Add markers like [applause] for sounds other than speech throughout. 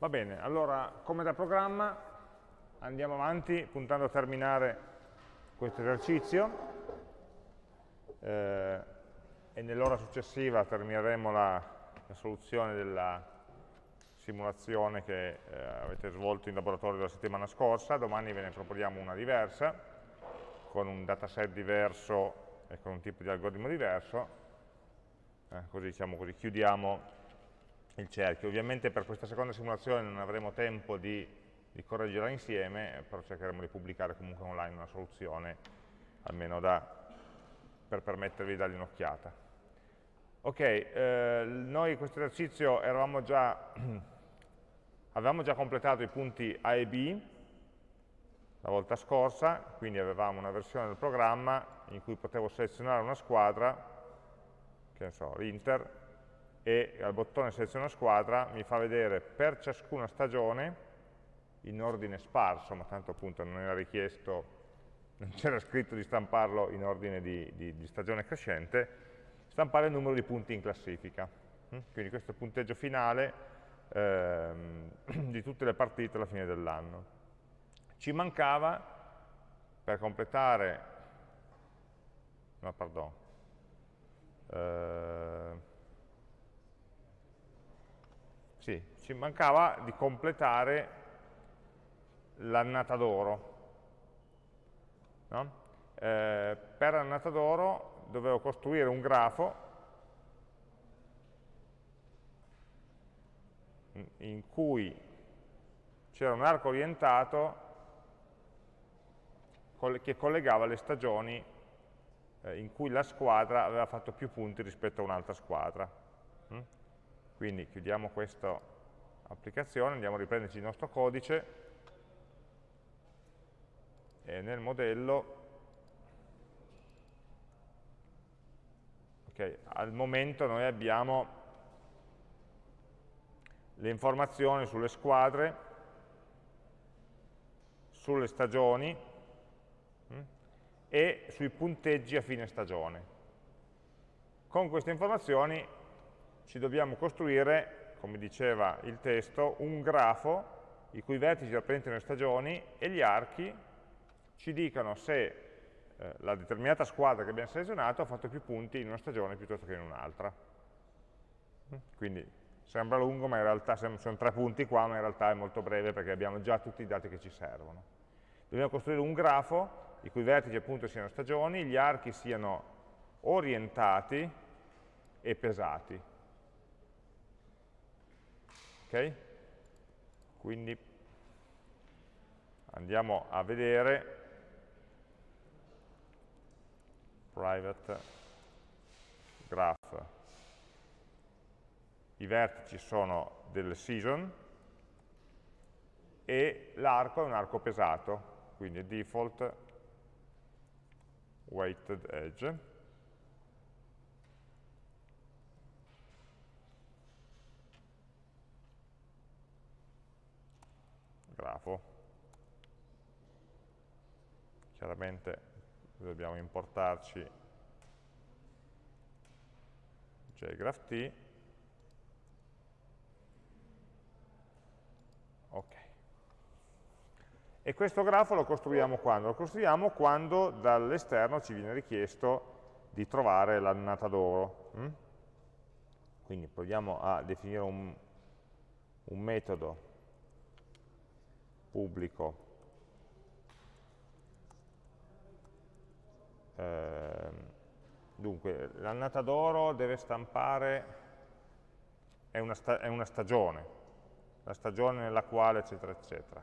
Va bene, allora come da programma andiamo avanti puntando a terminare questo esercizio. Eh, e nell'ora successiva termineremo la, la, soluzione della simulazione che eh, avete svolto in laboratorio la settimana scorsa, domani ve ne proponiamo una diversa, con un dataset diverso e con un tipo di algoritmo diverso, eh, così, diciamo così chiudiamo il cerchio. Ovviamente per questa seconda simulazione non avremo tempo di, di correggerla insieme, però cercheremo di pubblicare comunque online una soluzione, almeno da, per permettervi di dargli un'occhiata. Ok, eh, noi questo esercizio già, [clears throat] avevamo già completato i punti A e B la volta scorsa, quindi avevamo una versione del programma in cui potevo selezionare una squadra, che ne so, l'Inter, e al bottone seleziona squadra mi fa vedere per ciascuna stagione in ordine sparso, ma tanto appunto non era richiesto, non c'era scritto di stamparlo in ordine di, di, di, stagione crescente, stampare il numero di punti in classifica. Mm? Quindi questo è il punteggio finale ehm, [clears throat] di tutte le partite alla fine dell'anno. Ci mancava per completare, no pardon, eh, sì, ci mancava di completare l'annata d'oro. No? Eh, per l'annata d'oro dovevo costruire un grafo in cui c'era un arco orientato che collegava le stagioni eh, in cui la squadra aveva fatto più punti rispetto a un'altra squadra. Mm? Quindi chiudiamo questa applicazione, andiamo a riprenderci il nostro codice e nel modello okay, al momento noi abbiamo le informazioni sulle squadre, sulle stagioni hm, e sui punteggi a fine stagione. Con queste informazioni ci dobbiamo costruire, come diceva il testo, un grafo i cui vertici rappresentano le stagioni e gli archi ci dicano se eh, la determinata squadra che abbiamo selezionato ha fatto più punti in una stagione piuttosto che in un'altra. Quindi sembra lungo, ma in realtà sono tre punti qua, ma in realtà è molto breve perché abbiamo già tutti i dati che ci servono. Dobbiamo costruire un grafo i cui vertici appunto siano stagioni, gli archi siano orientati e pesati. Ok? Quindi andiamo a vedere private graph. I vertici sono delle season e l'arco è un arco pesato, quindi default weighted edge. Grafo. Chiaramente dobbiamo importarci jgraph Ok. E questo grafo lo costruiamo quando? Lo costruiamo quando dall'esterno ci viene richiesto di trovare l'annata d'oro. Hm? Quindi proviamo a definire un, un metodo pubblico. Eh, dunque l'annata d'oro deve stampare è una, è una stagione la stagione nella quale eccetera eccetera.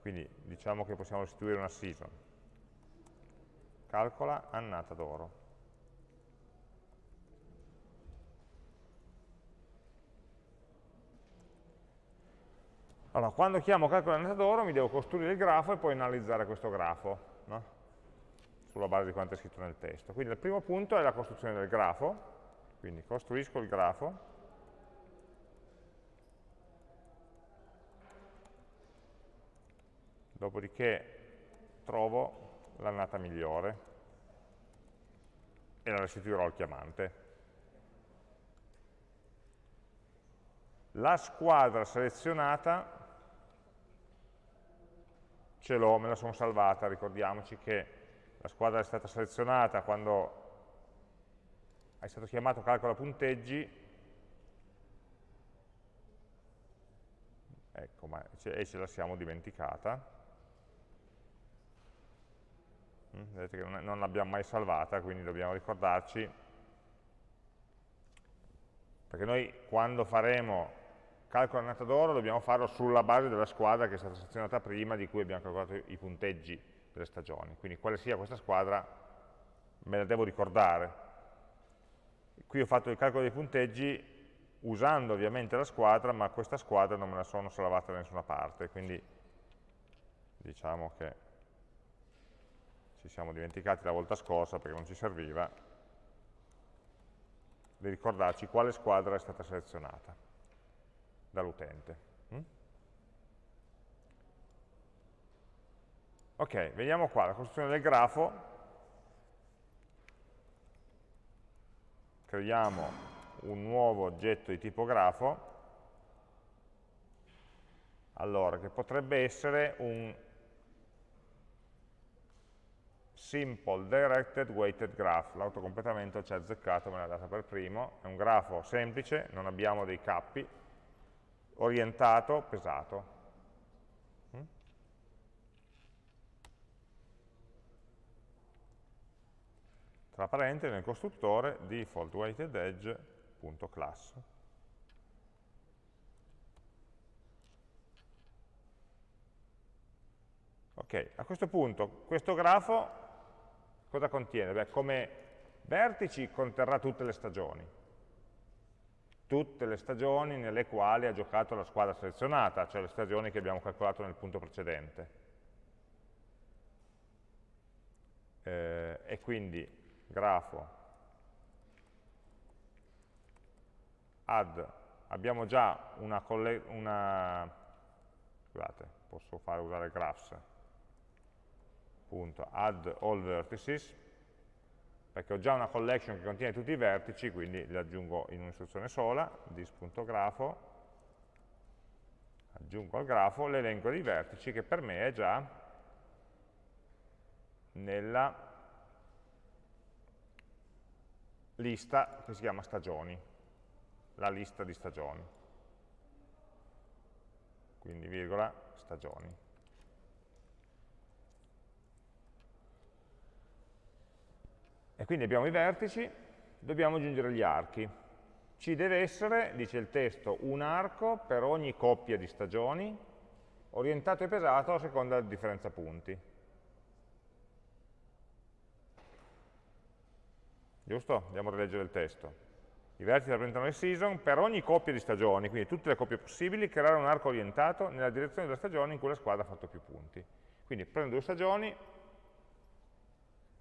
Quindi diciamo che possiamo restituire una season. Calcola annata d'oro Allora, quando chiamo calcolo annotadoro mi devo costruire il grafo e poi analizzare questo grafo, no? sulla base di quanto è scritto nel testo. Quindi il primo punto è la costruzione del grafo, quindi costruisco il grafo, dopodiché trovo l'annata migliore e la restituirò al chiamante. la squadra selezionata ce l'ho, me la sono salvata, ricordiamoci che la squadra è stata selezionata quando è stato chiamato calcola punteggi, ecco, ma e ce la siamo dimenticata, mm, vedete che non l'abbiamo mai salvata, quindi dobbiamo ricordarci, perché noi quando faremo calcolo annata d'oro dobbiamo farlo sulla base della squadra che è stata selezionata prima, di cui abbiamo calcolato i punteggi delle stagioni. Quindi quale sia questa squadra me la devo ricordare. Qui ho fatto il calcolo dei punteggi usando ovviamente la squadra, ma questa squadra non me la sono salvata da nessuna parte, quindi diciamo che ci siamo dimenticati la volta scorsa perché non ci serviva di ricordarci quale squadra è stata selezionata dall'utente. Mm? Ok, vediamo qua la costruzione del grafo. Creiamo un nuovo oggetto di tipo grafo, allora, che potrebbe essere un simple directed weighted graph, l'autocompletamento ci ha azzeccato, me l'ha data per primo, è un grafo semplice, non abbiamo dei cappi, orientato, pesato. Mm? Tra parentesi nel costruttore default weighted edge.class. Ok, a questo punto questo grafo cosa contiene? Beh, come vertici conterrà tutte le stagioni, tutte le stagioni nelle quali ha giocato la squadra selezionata, cioè le stagioni che abbiamo calcolato nel punto precedente. Eh, e quindi grafo. Add, abbiamo già una, una scusate, posso fare usare graphs, punto, add all vertices, perché ho già una collection che contiene tutti i vertici, quindi li aggiungo in un'istruzione sola, dis.grafo, aggiungo al grafo l'elenco dei vertici che per me è già nella lista che si chiama stagioni, la lista di stagioni. Quindi virgola stagioni. E quindi abbiamo i vertici, dobbiamo aggiungere gli archi. Ci deve essere, dice il testo, un arco per ogni coppia di stagioni, orientato e pesato a seconda della differenza punti. Giusto? Andiamo a rileggere il testo. I vertici rappresentano le season, per ogni coppia di stagioni, quindi tutte le coppie possibili, creare un arco orientato nella direzione della stagione in cui la squadra ha fatto più punti. Quindi prendo due stagioni,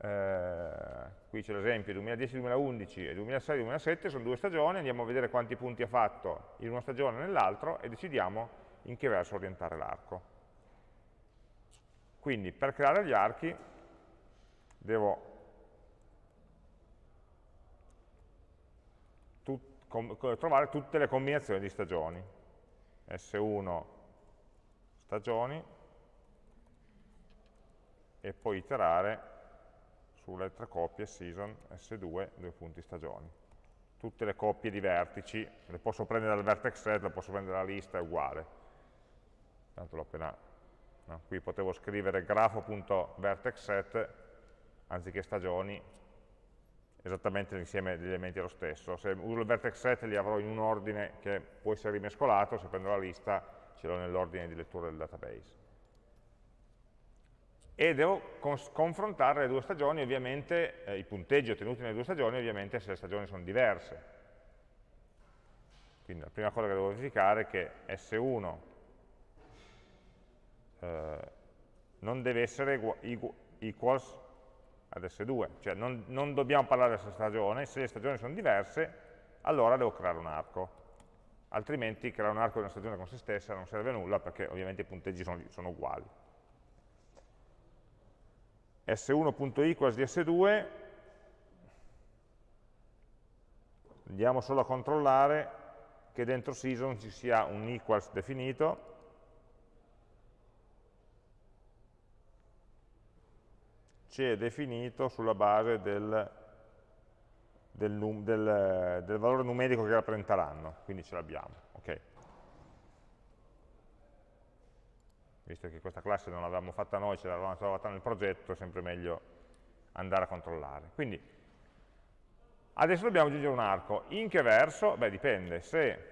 eh, qui c'è l'esempio 2010-2011 e 2006-2007, sono due stagioni, andiamo a vedere quanti punti ha fatto in una stagione e nell'altro e decidiamo in che verso orientare l'arco. Quindi per creare gli archi devo tut trovare tutte le combinazioni di stagioni. S1 stagioni e poi iterare sulle altre coppie season, S2, due punti stagioni. Tutte le coppie di vertici, le posso prendere dal vertex set, le posso prendere dalla lista, è uguale. Tanto l'ho appena... No? Qui potevo scrivere grafo.vertex set, anziché stagioni, esattamente l'insieme degli elementi è lo stesso. Se uso il vertex set li avrò in un ordine che può essere rimescolato, se prendo la lista ce l'ho nell'ordine di lettura del database e devo confrontare le due stagioni, ovviamente, eh, i punteggi ottenuti nelle due stagioni, ovviamente se le stagioni sono diverse. Quindi la prima cosa che devo verificare è che S1 eh, non deve essere equals ad S2, cioè non, non dobbiamo parlare della stagione, se le stagioni sono diverse, allora devo creare un arco. Altrimenti creare un arco di una stagione con se stessa non serve a nulla perché ovviamente i punteggi sono, sono uguali s1.equals di s2, andiamo solo a controllare che dentro season ci sia un equals definito, ci è definito sulla base del, del, del, del valore numerico che rappresenteranno, quindi ce l'abbiamo. Okay. Visto che questa classe non l'avevamo fatta noi, ce l'avevamo trovata nel progetto, è sempre meglio andare a controllare. Quindi, adesso dobbiamo aggiungere un arco. In che verso? Beh, dipende. Se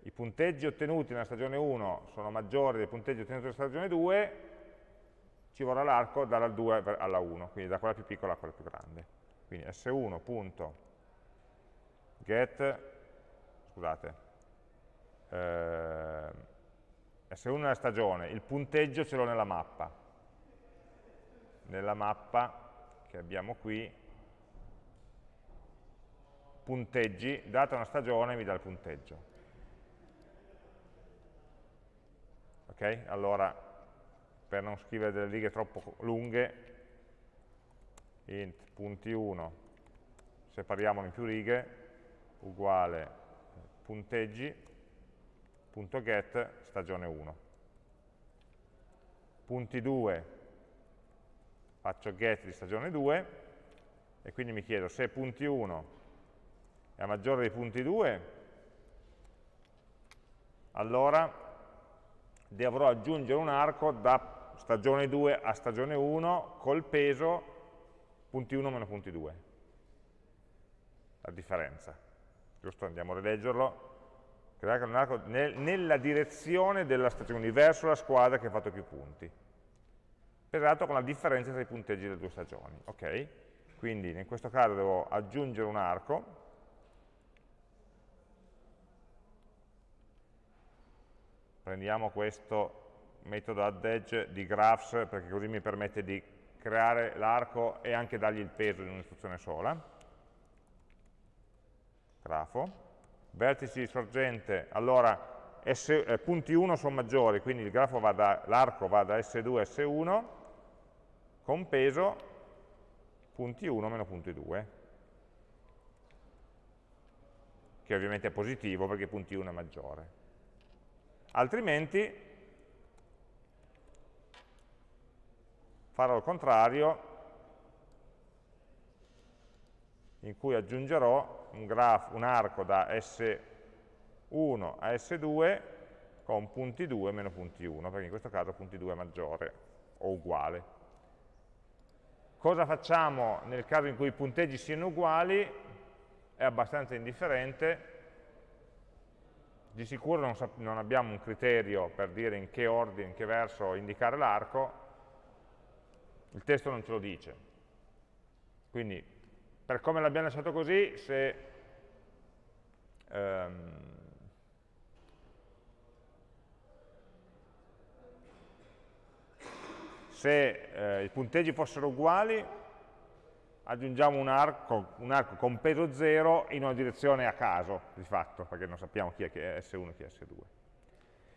i punteggi ottenuti nella stagione 1 sono maggiori dei punteggi ottenuti nella stagione 2, ci vorrà l'arco dalla 2 alla 1, quindi da quella più piccola a quella più grande. Quindi s1.get, scusate, eh, S1 nella stagione, il punteggio ce l'ho nella mappa. Nella mappa che abbiamo qui, punteggi, data una stagione mi dà il punteggio. Ok? Allora, per non scrivere delle righe troppo lunghe, int punti 1, separiamolo in più righe, uguale punteggi, punto get, stagione 1. Punti 2, faccio get di stagione 2, e quindi mi chiedo se punti 1 è maggiore dei punti 2, allora dovrò aggiungere un arco da stagione 2 a stagione 1 col peso punti 1 meno punti 2. La differenza. Giusto? Andiamo a rileggerlo. Creare un arco nel, nella direzione della stagione, verso la squadra che ha fatto più punti. Pesato con la differenza tra i punteggi delle due stagioni. Ok? Quindi in questo caso devo aggiungere un arco prendiamo questo metodo add edge di graphs perché così mi permette di creare l'arco e anche dargli il peso in un'istruzione sola. Grafo. Vertici di sorgente, allora S, eh, punti 1 sono maggiori, quindi l'arco va, da, va da S2 a S1 con peso punti 1 meno punti 2 che ovviamente è positivo perché punti 1 è maggiore. Altrimenti farò il contrario, in cui aggiungerò un, grafo, un arco da S1 a S2 con punti 2 meno punti 1, perché in questo caso punti 2 è maggiore o uguale. Cosa facciamo nel caso in cui i punteggi siano uguali? È abbastanza indifferente, di sicuro non, non abbiamo un criterio per dire in che ordine, in che verso indicare l'arco, il testo non ce lo dice. Quindi, per come l'abbiamo lasciato così, se, ehm, se eh, i punteggi fossero uguali, aggiungiamo un arco, un arco, con peso 0 in una direzione a caso, di fatto, perché non sappiamo chi è che è S1 e chi è S2.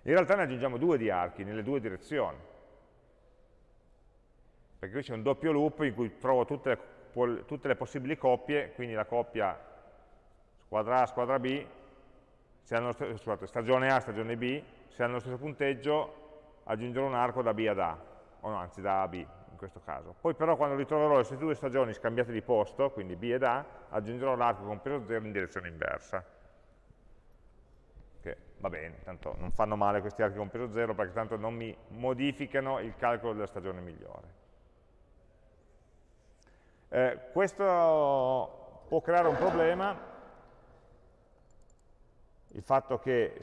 In realtà ne aggiungiamo due di archi, nelle due direzioni perché qui c'è un doppio loop in cui trovo tutte le, tutte le, possibili coppie, quindi la coppia squadra A, squadra B, se hanno scusate, stagione A, stagione B, se hanno lo stesso punteggio aggiungerò un arco da B ad A, o no, anzi da A a B in questo caso. Poi però quando ritroverò le due stagioni scambiate di posto, quindi B ed A, aggiungerò l'arco con peso 0 in direzione inversa. Che va bene, tanto non fanno male questi archi con peso 0 perché tanto non mi modificano il calcolo della stagione migliore. Eh, questo può creare un problema, il fatto che,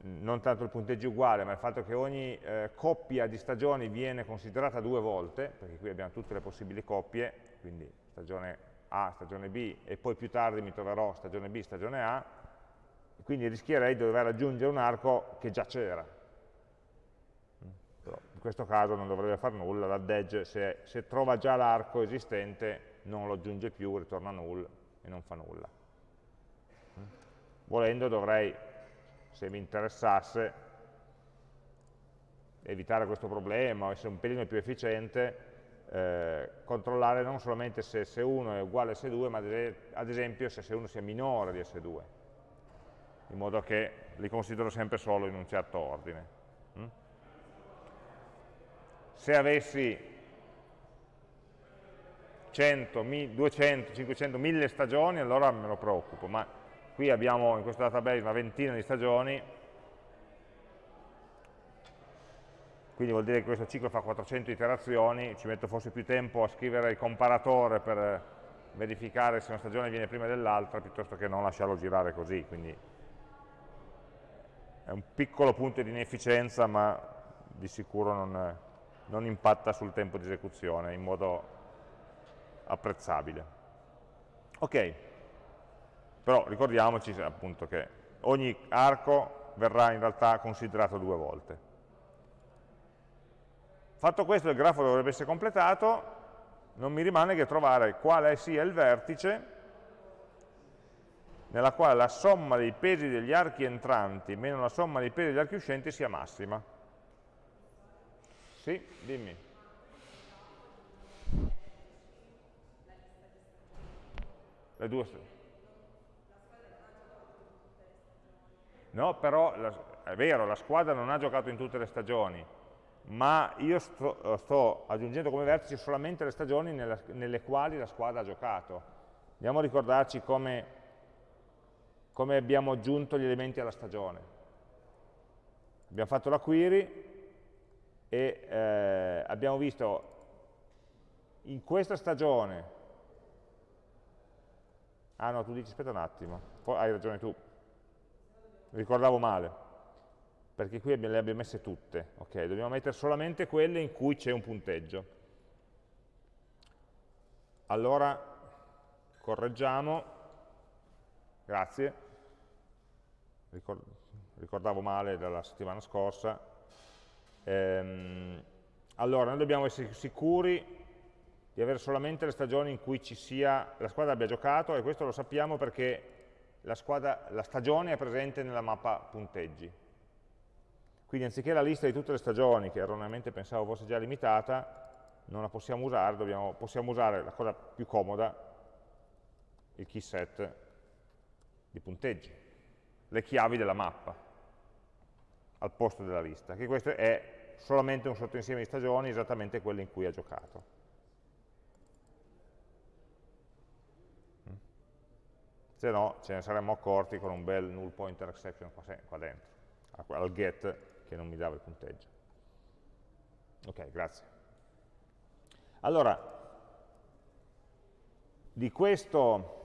non tanto il punteggio uguale, ma il fatto che ogni eh, coppia di stagioni viene considerata due volte, perché qui abbiamo tutte le possibili coppie, quindi stagione A, stagione B, e poi più tardi mi troverò stagione B, stagione A, quindi rischierei di dover aggiungere un arco che già c'era, questo caso non dovrebbe fare nulla, l'add edge se, se trova già l'arco esistente non lo aggiunge più, ritorna null e non fa nulla. Volendo dovrei, se mi interessasse, evitare questo problema essere un pelino più efficiente, eh, controllare non solamente se S1 è uguale a S2, ma ad esempio se S1 sia minore di S2. in modo che li considero sempre solo in un certo ordine. Mm? Se avessi 100, 200, 500, 1000 stagioni, allora me lo preoccupo, ma qui abbiamo in questo database una ventina di stagioni, quindi vuol dire che questo ciclo fa 400 iterazioni, ci metto forse più tempo a scrivere il comparatore per verificare se una stagione viene prima dell'altra piuttosto che non lasciarlo girare così, quindi è un piccolo punto di inefficienza ma di sicuro non, non impatta sul tempo di esecuzione in modo apprezzabile. Ok, però ricordiamoci appunto che ogni arco verrà in realtà considerato due volte. Fatto questo il grafo dovrebbe essere completato, non mi rimane che trovare quale sia il vertice nella quale la somma dei pesi degli archi entranti meno la somma dei pesi degli archi uscenti sia massima. Sì, dimmi. Le due No, però la, è vero, la squadra non ha giocato in tutte le stagioni, ma io sto, sto aggiungendo come vertice solamente le stagioni nella, nelle quali la squadra ha giocato. Andiamo a ricordarci come, come abbiamo aggiunto gli elementi alla stagione. Abbiamo fatto la query e eh, abbiamo visto in questa stagione Ah no, tu dici aspetta un attimo, hai ragione tu, ricordavo male, perché qui le abbiamo messe tutte, ok, dobbiamo mettere solamente quelle in cui c'è un punteggio. Allora, correggiamo, grazie, ricordavo male dalla settimana scorsa, ehm, allora noi dobbiamo essere sicuri di avere solamente le stagioni in cui sia, la squadra abbia giocato e questo lo sappiamo perché la, squadra, la stagione è presente nella mappa punteggi. Quindi anziché la lista di tutte le stagioni, che erroneamente pensavo fosse già limitata, non la possiamo usare, dobbiamo, possiamo usare la cosa più comoda, il key set di punteggi, le chiavi della mappa al posto della lista, che questo è solamente un sottoinsieme di stagioni, esattamente quelle in cui ha giocato. se no ce ne saremmo accorti con un bel null pointer exception qua, dentro, al get che non mi dava il punteggio. Ok, grazie. Allora, di questo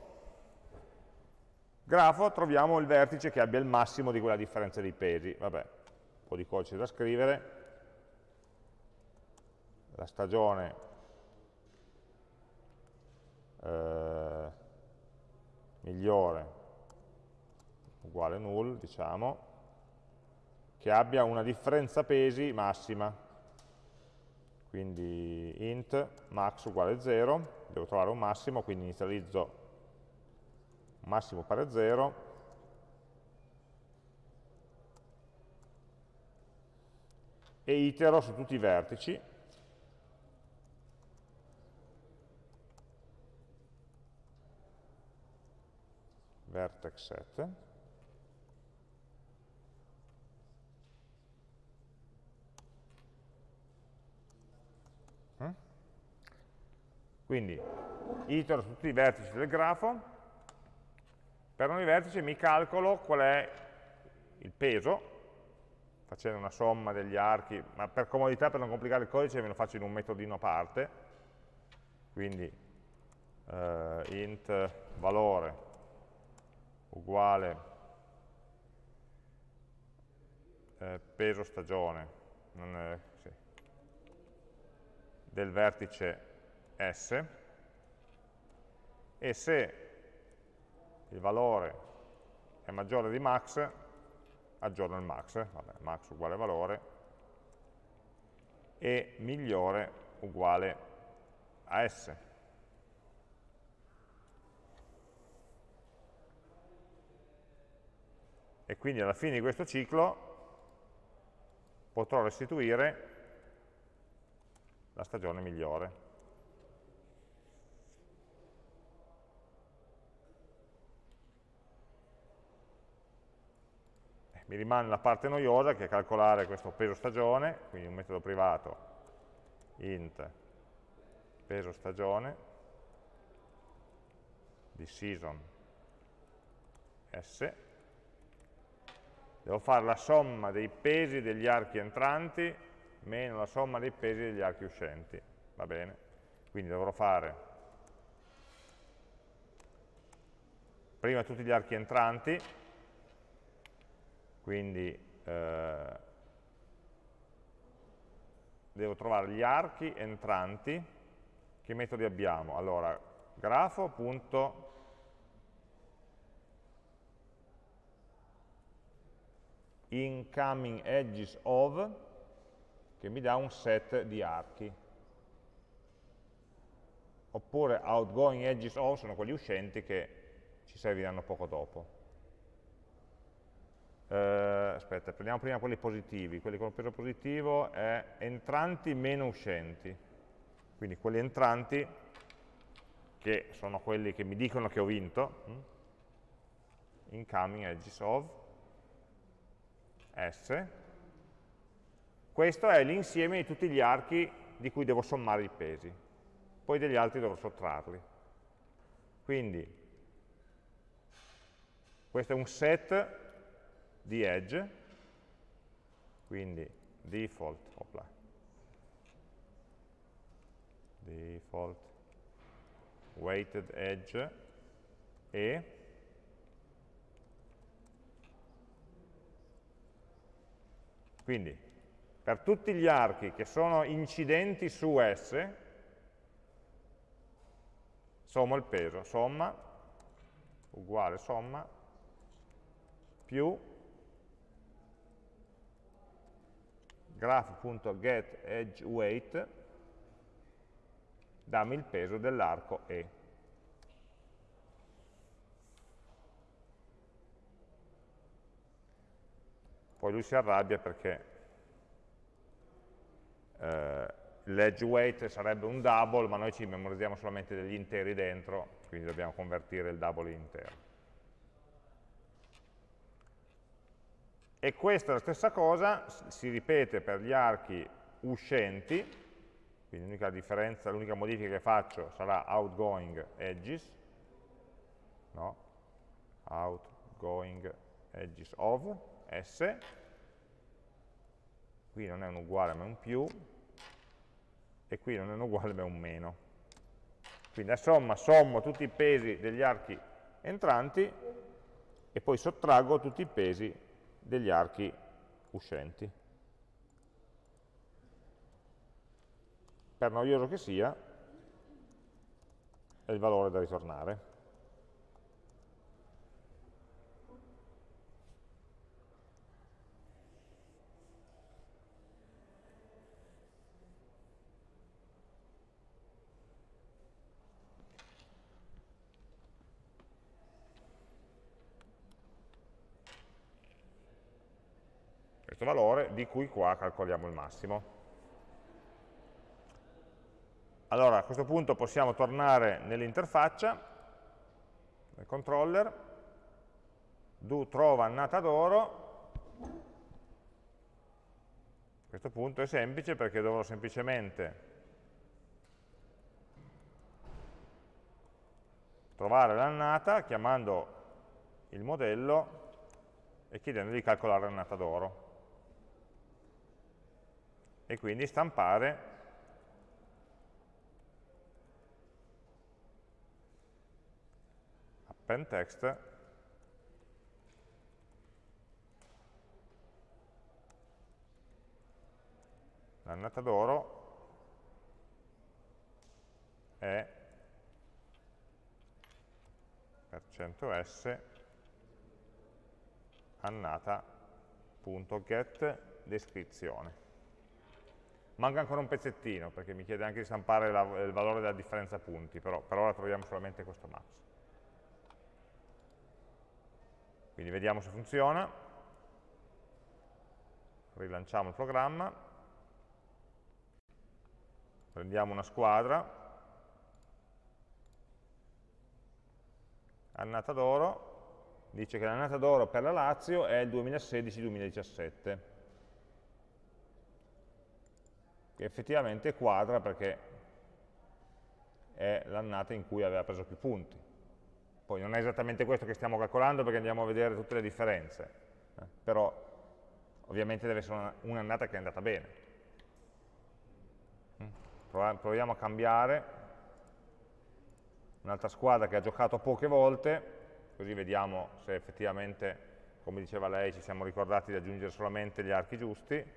grafo troviamo il vertice che abbia il massimo di quella differenza di pesi. Vabbè, po' di codice da scrivere. La stagione eh, migliore uguale null, diciamo, che abbia una differenza pesi massima. Quindi int max uguale 0, devo trovare un massimo, quindi inizializzo massimo pari a 0, e itero su tutti i vertici, vertex set, mm? Quindi itero su tutti i vertici del grafo, per ogni vertice mi calcolo qual è il peso, facendo una somma degli archi, ma per comodità, per non complicare il codice, me lo faccio in un metodino a parte, quindi uh, int valore uguale eh, peso stagione è, sì, del vertice S. E se il valore è maggiore di max, aggiorno il max, vabbè, max uguale valore, e migliore uguale a S. e quindi alla fine di questo ciclo potrò restituire la stagione migliore. Mi rimane la parte noiosa che è calcolare questo peso stagione, quindi un metodo privato int peso stagione di season s devo fare la somma dei pesi degli archi entranti meno la somma dei pesi degli archi uscenti va bene? quindi dovrò fare prima tutti gli archi entranti quindi eh, devo trovare gli archi entranti, che metodi abbiamo? Allora, grafo, punto, incoming edges of, che mi dà un set di archi. Oppure outgoing edges of sono quelli uscenti che ci serviranno poco dopo. Eh, aspetta, prendiamo prima quelli positivi, quelli con peso positivo è entranti meno uscenti, quindi quelli entranti che sono quelli che mi dicono che ho vinto, hm? incoming edges of S, questo è l'insieme di tutti gli archi di cui devo sommare i pesi, poi degli altri dovrò sottrarli. Quindi questo è un set di edge, quindi default, opla, default weighted edge e quindi per tutti gli archi che sono incidenti su S sommo il peso, somma uguale somma più graph.getEdgeWeight dammi il peso dell'arco E. Poi lui si arrabbia perché eh, l'edge weight sarebbe un double, ma noi ci memorizziamo solamente degli interi dentro, quindi dobbiamo convertire il double in intero. E questa è la stessa cosa, si ripete per gli archi uscenti, quindi l'unica differenza, l'unica modifica che faccio sarà outgoing edges, no? outgoing edges of S, qui non è un uguale ma un più, e qui non è un uguale ma un meno. Quindi a somma sommo tutti i pesi degli archi entranti e poi sottraggo tutti i pesi degli archi uscenti. Per noioso che sia, è il valore da ritornare. Valore di cui qua calcoliamo il massimo. Allora a questo punto possiamo tornare nell'interfaccia, nel controller, do trova annata d'oro, a questo punto è semplice perché dovrò semplicemente trovare l'annata chiamando il modello e chiedendo di calcolare l'annata d'oro e quindi stampare append text l'annata d'oro è per 100s annata.get descrizione Manca ancora un pezzettino, perché mi chiede anche di stampare la, il valore della differenza punti, però per ora troviamo solamente questo max. Quindi vediamo se funziona. Rilanciamo il programma. Prendiamo una squadra. Annata d'oro. dice che l'annata d'oro per la Lazio è il 2016-2017, che effettivamente quadra perché è l'annata in cui aveva preso più punti. Poi non è esattamente questo che stiamo calcolando perché andiamo a vedere tutte le differenze, eh, però ovviamente deve essere un'annata che è andata bene. Mm? Proviamo a cambiare un'altra squadra che ha giocato poche volte, così vediamo se effettivamente, come diceva lei, ci siamo ricordati di aggiungere solamente gli archi giusti.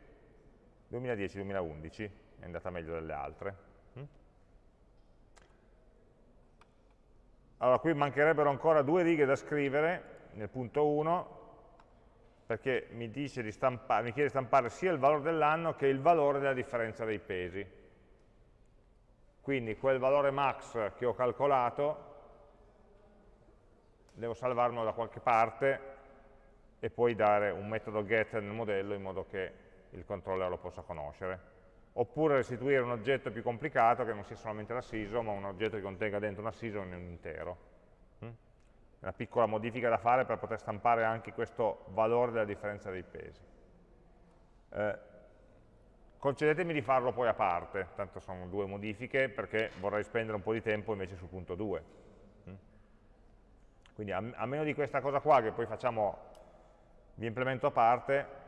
2010-2011 è andata meglio delle altre. Allora, qui mancherebbero ancora due righe da scrivere nel punto 1, perché mi, mi chiede di stampare sia il valore dell'anno che il valore della differenza dei pesi. Quindi quel valore max che ho calcolato devo salvarlo da qualche parte e poi dare un metodo get nel modello in modo che il controller lo possa conoscere oppure restituire un oggetto più complicato che non sia solamente la SISO, ma un oggetto che contenga dentro una SISO in un intero. Mm? Una piccola modifica da fare per poter stampare anche questo valore della differenza dei pesi. Eh, concedetemi di farlo poi a parte, tanto sono due modifiche, perché vorrei spendere un po' di tempo invece sul punto 2. Mm? Quindi a, a meno di questa cosa qua, che poi facciamo, vi implemento a parte,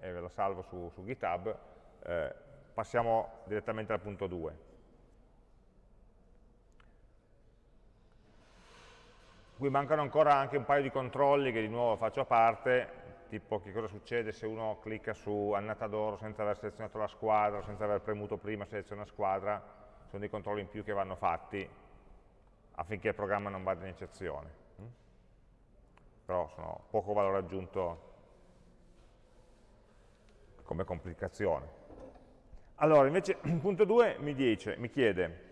e ve lo salvo su, su GitHub, eh, passiamo direttamente al punto 2. Qui mancano ancora anche un paio di controlli che di nuovo faccio a parte, tipo che cosa succede se uno clicca su annata d'oro senza aver selezionato la squadra, senza aver premuto prima seleziona squadra, sono dei controlli in più che vanno fatti affinché il programma non vada in eccezione. Mm? Però sono poco valore aggiunto come complicazione. Allora, invece, [clears throat] punto 2 mi, dice, mi chiede,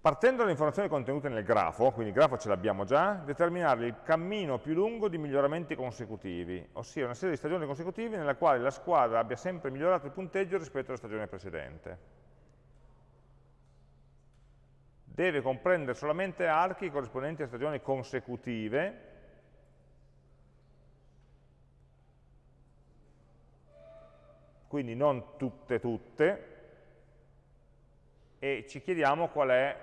partendo dalle informazioni contenute nel grafo, quindi il grafo ce l'abbiamo già, determinare il cammino più lungo di miglioramenti consecutivi, ossia una serie di stagioni consecutive nella quale la squadra abbia sempre migliorato il punteggio rispetto alla stagione precedente. Deve comprendere solamente archi corrispondenti a stagioni consecutive, quindi non tutte tutte, e ci chiediamo qual è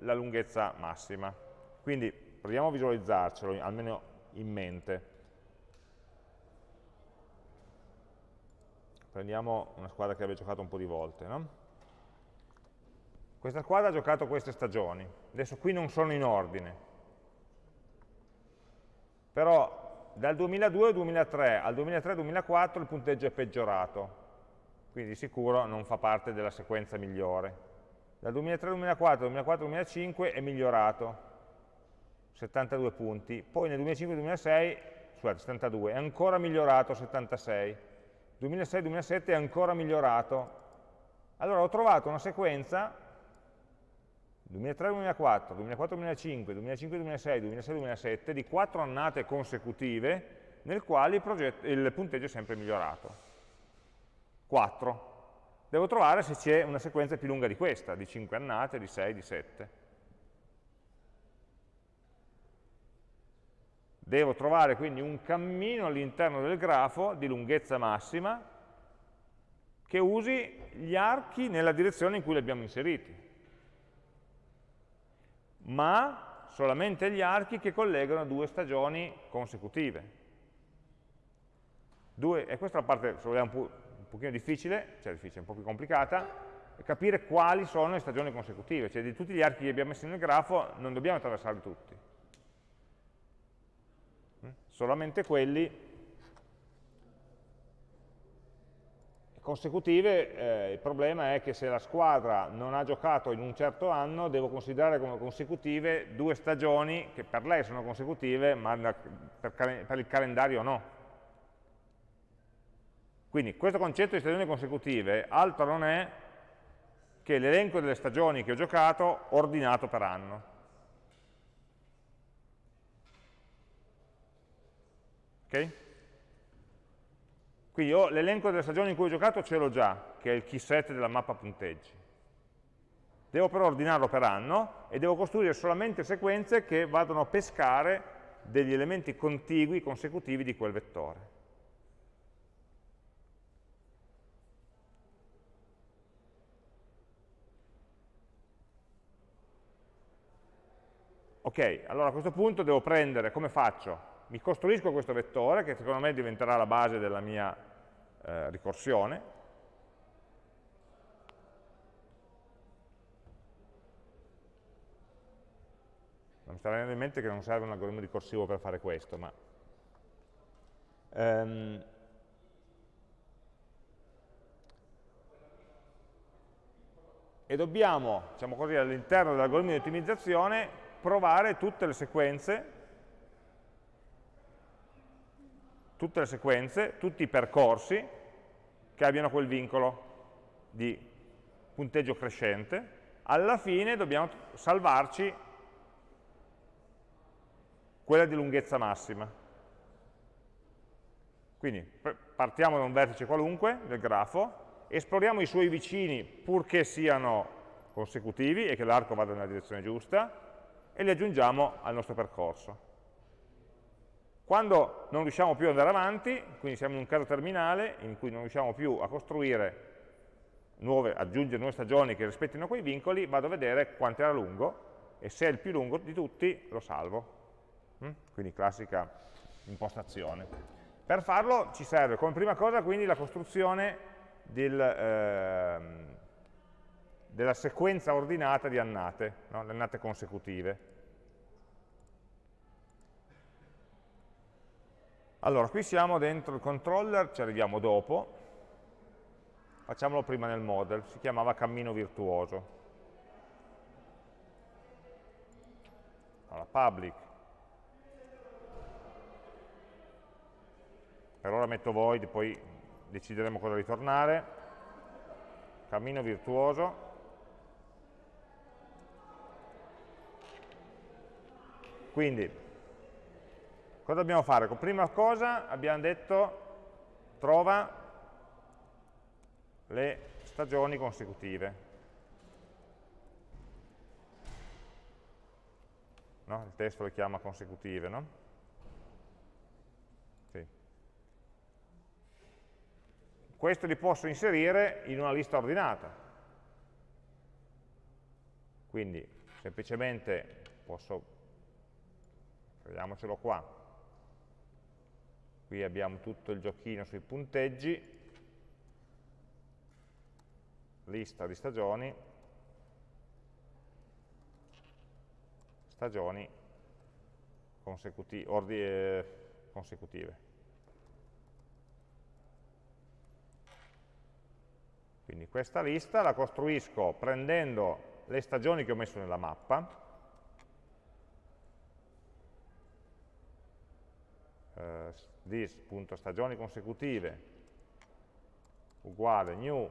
la lunghezza massima. Quindi proviamo a visualizzarcelo, almeno in mente. Prendiamo una squadra che abbia giocato un po' di volte. No? Questa squadra ha giocato queste stagioni, adesso qui non sono in ordine, però dal 2002 al 2003 al 2003-2004 il punteggio è peggiorato, quindi di sicuro non fa parte della sequenza migliore. Dal 2003-2004 al 2004-2005 è migliorato, 72 punti, poi nel 2005-2006, scusate, 72, è ancora migliorato, 76, 2006-2007 è ancora migliorato. Allora ho trovato una sequenza 2003-2004, 2004-2005, 2005-2006, 2006-2007 di quattro annate consecutive nel quale il, il punteggio è sempre migliorato. 4. Devo trovare se c'è una sequenza più lunga di questa, di 5 annate, di 6, di 7. Devo trovare quindi un cammino all'interno del grafo di lunghezza massima che usi gli archi nella direzione in cui li abbiamo inseriti, ma solamente gli archi che collegano due stagioni consecutive. Due, e questa è la parte, se vogliamo un pochino difficile, cioè difficile, un po' più complicata, capire quali sono le stagioni consecutive, cioè di tutti gli archi che abbiamo messo nel grafo non dobbiamo attraversarli tutti, mm? solamente quelli consecutive, eh, il problema è che se la squadra non ha giocato in un certo anno, devo considerare come consecutive due stagioni che per lei sono consecutive, ma per, per il calendario no. Quindi questo concetto di stagioni consecutive altro non è che l'elenco delle stagioni che ho giocato ordinato per anno. Ok? Quindi l'elenco delle stagioni in cui ho giocato ce l'ho già, che è il key set della mappa punteggi. Devo però ordinarlo per anno e devo costruire solamente sequenze che vadano a pescare degli elementi contigui, consecutivi di quel vettore. Ok, allora a questo punto devo prendere, come faccio? Mi costruisco questo vettore, che secondo me diventerà la base della mia eh, ricorsione, non mi sta venendo in mente che non serve un algoritmo ricorsivo per fare questo, ma um, e dobbiamo, diciamo così, all'interno dell'algoritmo di ottimizzazione provare tutte le sequenze, tutte le sequenze, tutti i percorsi che abbiano quel vincolo di punteggio crescente. Alla fine dobbiamo salvarci quella di lunghezza massima. Quindi partiamo da un vertice qualunque del grafo, esploriamo i suoi vicini purché siano consecutivi e che l'arco vada nella direzione giusta, e li aggiungiamo al nostro percorso. Quando non riusciamo più ad andare avanti, quindi siamo in un caso terminale in cui non riusciamo più a costruire nuove, aggiungere nuove stagioni che rispettino quei vincoli, vado a vedere quanto era lungo e se è il più lungo di tutti lo salvo. Mm? Quindi classica impostazione. Per farlo ci serve come prima cosa quindi la costruzione del, eh, della sequenza ordinata di annate, no? le annate consecutive. Allora, qui siamo dentro il controller, ci arriviamo dopo, facciamolo prima nel model, si chiamava cammino virtuoso. Allora, public. Per ora metto void, poi decideremo cosa ritornare. Cammino virtuoso. Quindi, cosa dobbiamo fare? Prima cosa abbiamo detto trova le stagioni consecutive. No? Il testo le chiama consecutive, no? Sì. Questo li posso inserire in una lista ordinata. Quindi semplicemente posso vediamocelo qua. Qui abbiamo tutto il giochino sui punteggi, lista di stagioni, stagioni eh, consecutive. Quindi questa lista la costruisco prendendo le stagioni che ho messo nella mappa, eh, this.stagioni consecutive uguale new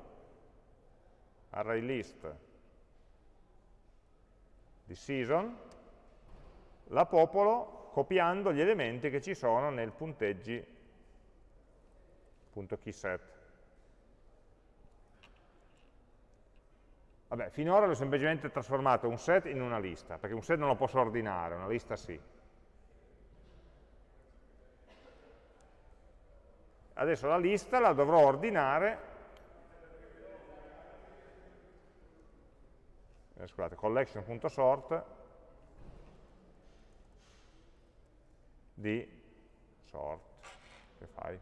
array list di season, la popolo copiando gli elementi che ci sono nel punteggi.keyset. Vabbè, finora l'ho semplicemente trasformato un set in una lista, perché un set non lo posso ordinare, una lista sì. Adesso la lista la dovrò ordinare, eh, scusate, collection.sort di sort, che fai?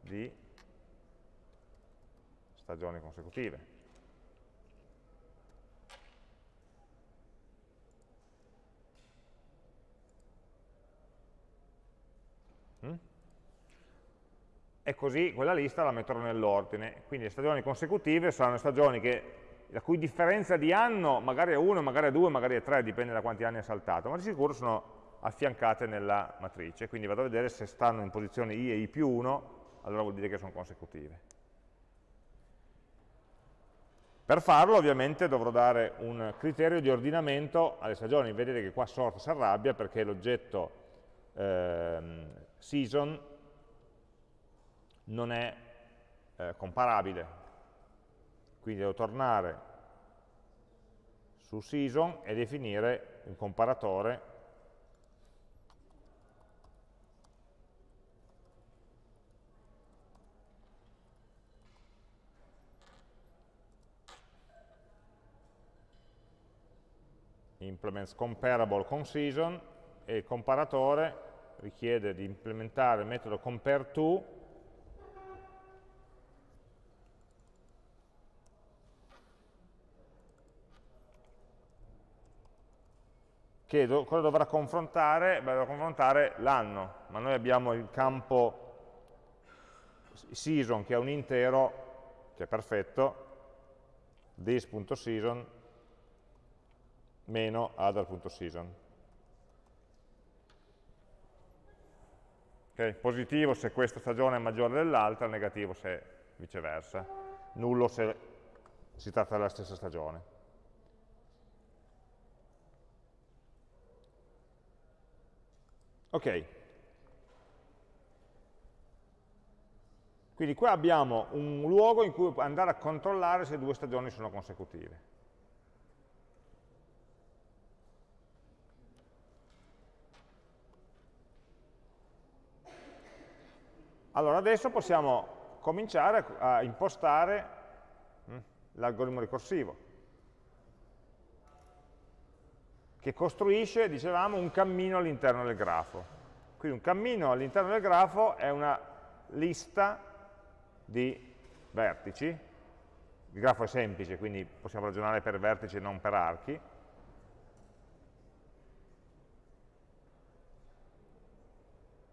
Di stagioni consecutive. E così quella lista la metterò nell'ordine. Quindi le stagioni consecutive saranno stagioni che, la cui differenza di anno magari è 1, magari è 2, magari è 3, dipende da quanti anni è saltato, ma di sicuro sono affiancate nella matrice, quindi vado a vedere se stanno in posizione i e i più 1, allora vuol dire che sono consecutive. Per farlo ovviamente dovrò dare un criterio di ordinamento alle stagioni, vedete che qua sort si arrabbia perché l'oggetto ehm, season non è eh, comparabile. Quindi devo tornare su season e definire un comparatore implements comparable con season e il comparatore richiede di implementare il metodo compareTo che do, cosa dovrà confrontare? Beh, dovrà confrontare l'anno, ma noi abbiamo il campo season che è un intero, che è perfetto, this.season meno other.season. Okay? Positivo se questa stagione è maggiore dell'altra, negativo se viceversa, nullo se si tratta della stessa stagione. Ok. Quindi qua abbiamo un luogo in cui andare a controllare se due stagioni sono consecutive. Allora adesso possiamo cominciare a impostare hm, l'algoritmo ricorsivo, che costruisce, dicevamo, un cammino all'interno del grafo. Quindi un cammino all'interno del grafo è una lista di vertici, il grafo è semplice, quindi possiamo ragionare per vertici e non per archi,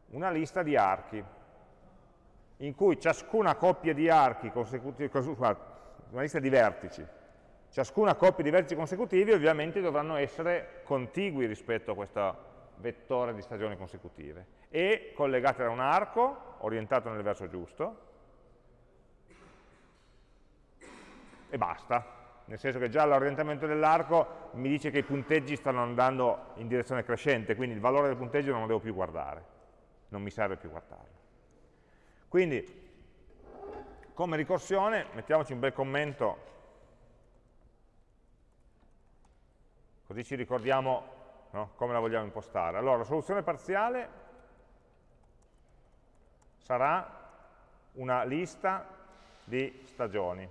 una lista di archi in cui ciascuna coppia di archi consecutivi, una lista di vertici, ciascuna coppia di vertici consecutivi ovviamente dovranno essere contigui rispetto a questo vettore di stagioni consecutive e collegate da un arco orientato nel verso giusto e basta. Nel senso che già l'orientamento dell'arco mi dice che i punteggi stanno andando in direzione crescente quindi il valore del punteggio non lo devo più guardare. Non mi serve più guardarlo quindi, come ricorsione, mettiamoci un bel commento, così ci ricordiamo no, come la vogliamo impostare. Allora, la soluzione parziale sarà una lista di stagioni.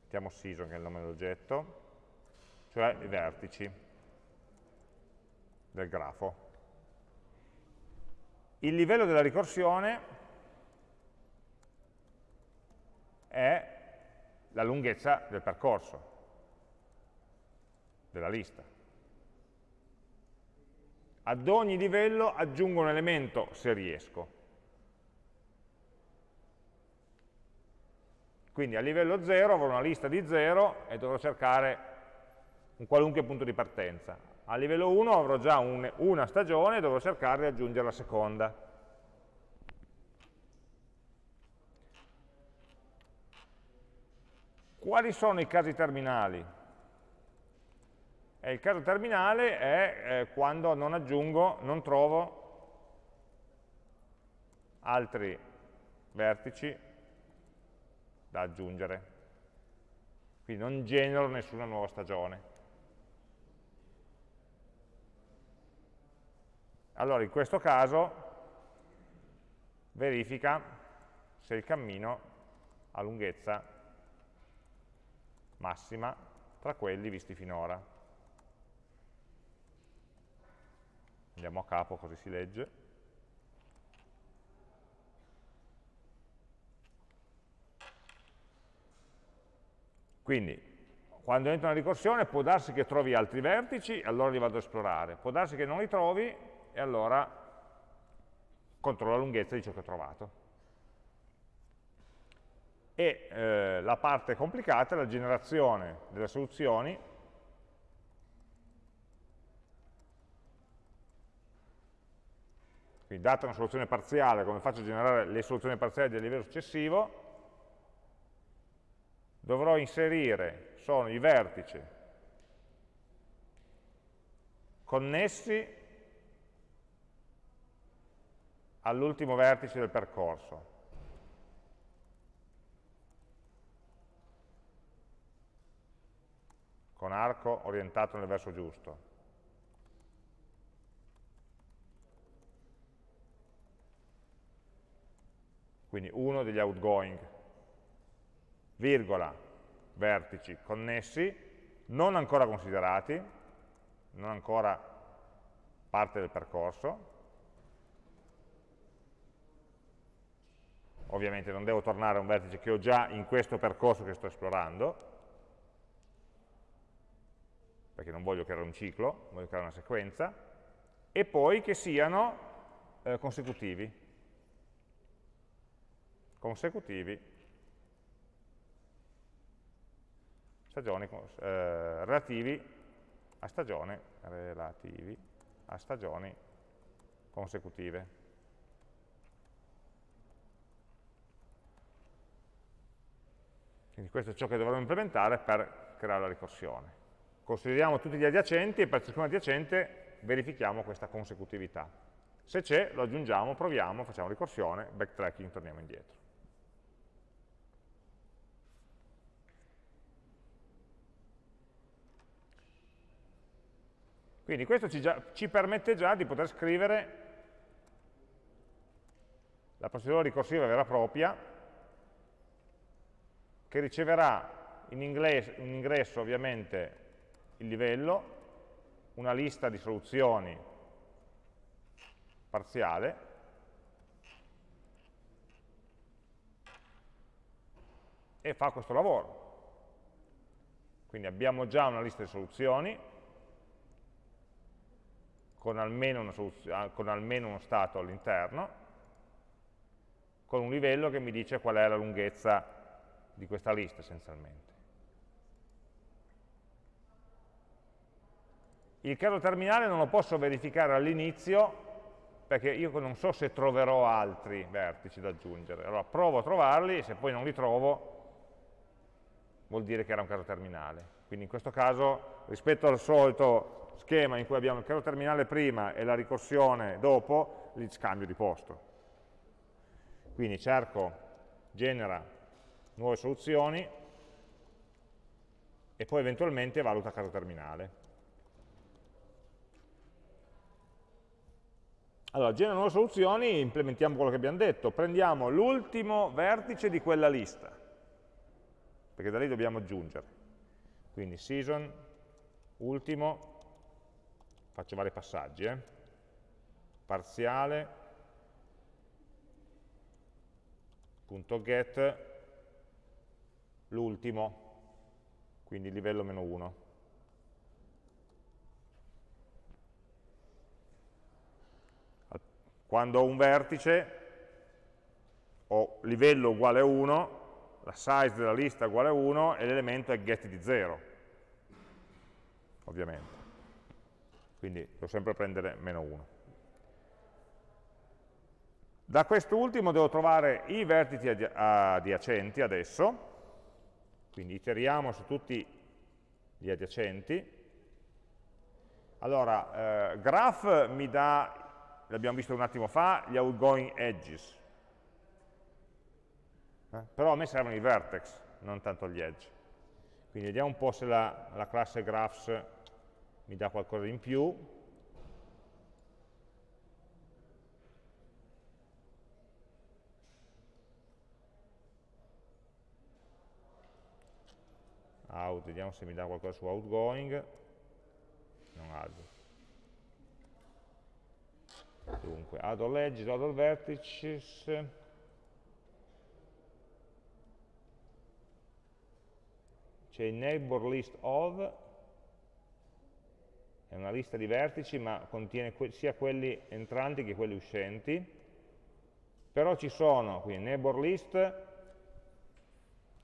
Mettiamo season, che è il nome dell'oggetto, cioè i vertici del grafo il livello della ricorsione è la lunghezza del percorso, della lista. Ad ogni livello aggiungo un elemento se riesco. Quindi a livello 0 avrò una lista di 0 e dovrò cercare un qualunque punto di partenza. A livello 1 avrò già un, una stagione e dovrò cercare di aggiungere la seconda. Quali sono i casi terminali? E il caso terminale è eh, quando non aggiungo, non trovo altri vertici da aggiungere. Quindi non genero nessuna nuova stagione. Allora in questo caso verifica se il cammino ha lunghezza massima tra quelli visti finora. Andiamo a capo così si legge. Quindi, quando entro nella ricorsione può darsi che trovi altri vertici, allora li vado ad esplorare. Può darsi che non li trovi e allora controllo la lunghezza di ciò che ho trovato. E eh, la parte complicata è la generazione delle soluzioni quindi data una soluzione parziale, come faccio a generare le soluzioni parziali del livello successivo, dovrò inserire, sono i vertici connessi all'ultimo vertice del percorso. con arco orientato nel verso giusto. Quindi uno degli outgoing, virgola, vertici connessi, non ancora considerati, non ancora parte del percorso, ovviamente non devo tornare a un vertice che ho già in questo percorso che sto esplorando, perché non voglio creare un ciclo, voglio creare una sequenza, e poi che siano eh, consecutivi. Consecutivi, stagioni eh, relativi a stagione, relativi a stagioni consecutive. Quindi questo è ciò che dovremo implementare per creare la ricorsione. Consideriamo tutti gli adiacenti e per ciascun adiacente verifichiamo questa consecutività. Se c'è, lo aggiungiamo, proviamo, facciamo ricorsione, backtracking, torniamo indietro. Quindi questo ci, già, ci permette già di poter scrivere la procedura ricorsiva vera e propria che riceverà in, inglese, in ingresso ovviamente il livello, una lista di soluzioni parziale, e fa questo lavoro. Quindi abbiamo già una lista di soluzioni, con almeno, con almeno uno stato all'interno, con un livello che mi dice qual è la lunghezza di questa lista essenzialmente. Il caso terminale non lo posso verificare all'inizio perché io non so se troverò altri vertici da aggiungere. Allora provo a trovarli e se poi non li trovo vuol dire che era un caso terminale. Quindi in questo caso, rispetto al solito schema in cui abbiamo il caso terminale prima e la ricorsione dopo, li scambio di posto. Quindi cerco, genera nuove soluzioni e poi eventualmente valuta caso terminale. Allora, genera nuove soluzioni, implementiamo quello che abbiamo detto, prendiamo l'ultimo vertice di quella lista, perché da lì dobbiamo aggiungere. Quindi season, ultimo, faccio vari passaggi, eh? parziale, punto get, l'ultimo, quindi livello meno 1. Quando ho un vertice ho livello uguale a 1, la size della lista uguale a 1 e l'elemento è get di 0, ovviamente. Quindi devo sempre prendere meno 1. Da quest'ultimo devo trovare i vertici adiacenti adesso, quindi iteriamo su tutti gli adiacenti. Allora, eh, graph mi dà, l'abbiamo visto un attimo fa, gli outgoing edges. Eh? Però a me servono i vertex, non tanto gli edge. Quindi vediamo un po' se la, la classe graphs mi dà qualcosa in più. Out, vediamo se mi dà qualcosa su outgoing, non add. Dunque, add all edges, add all vertices, c'è il neighbor list of, è una lista di vertici ma contiene que sia quelli entranti che quelli uscenti, però ci sono, quindi neighbor list,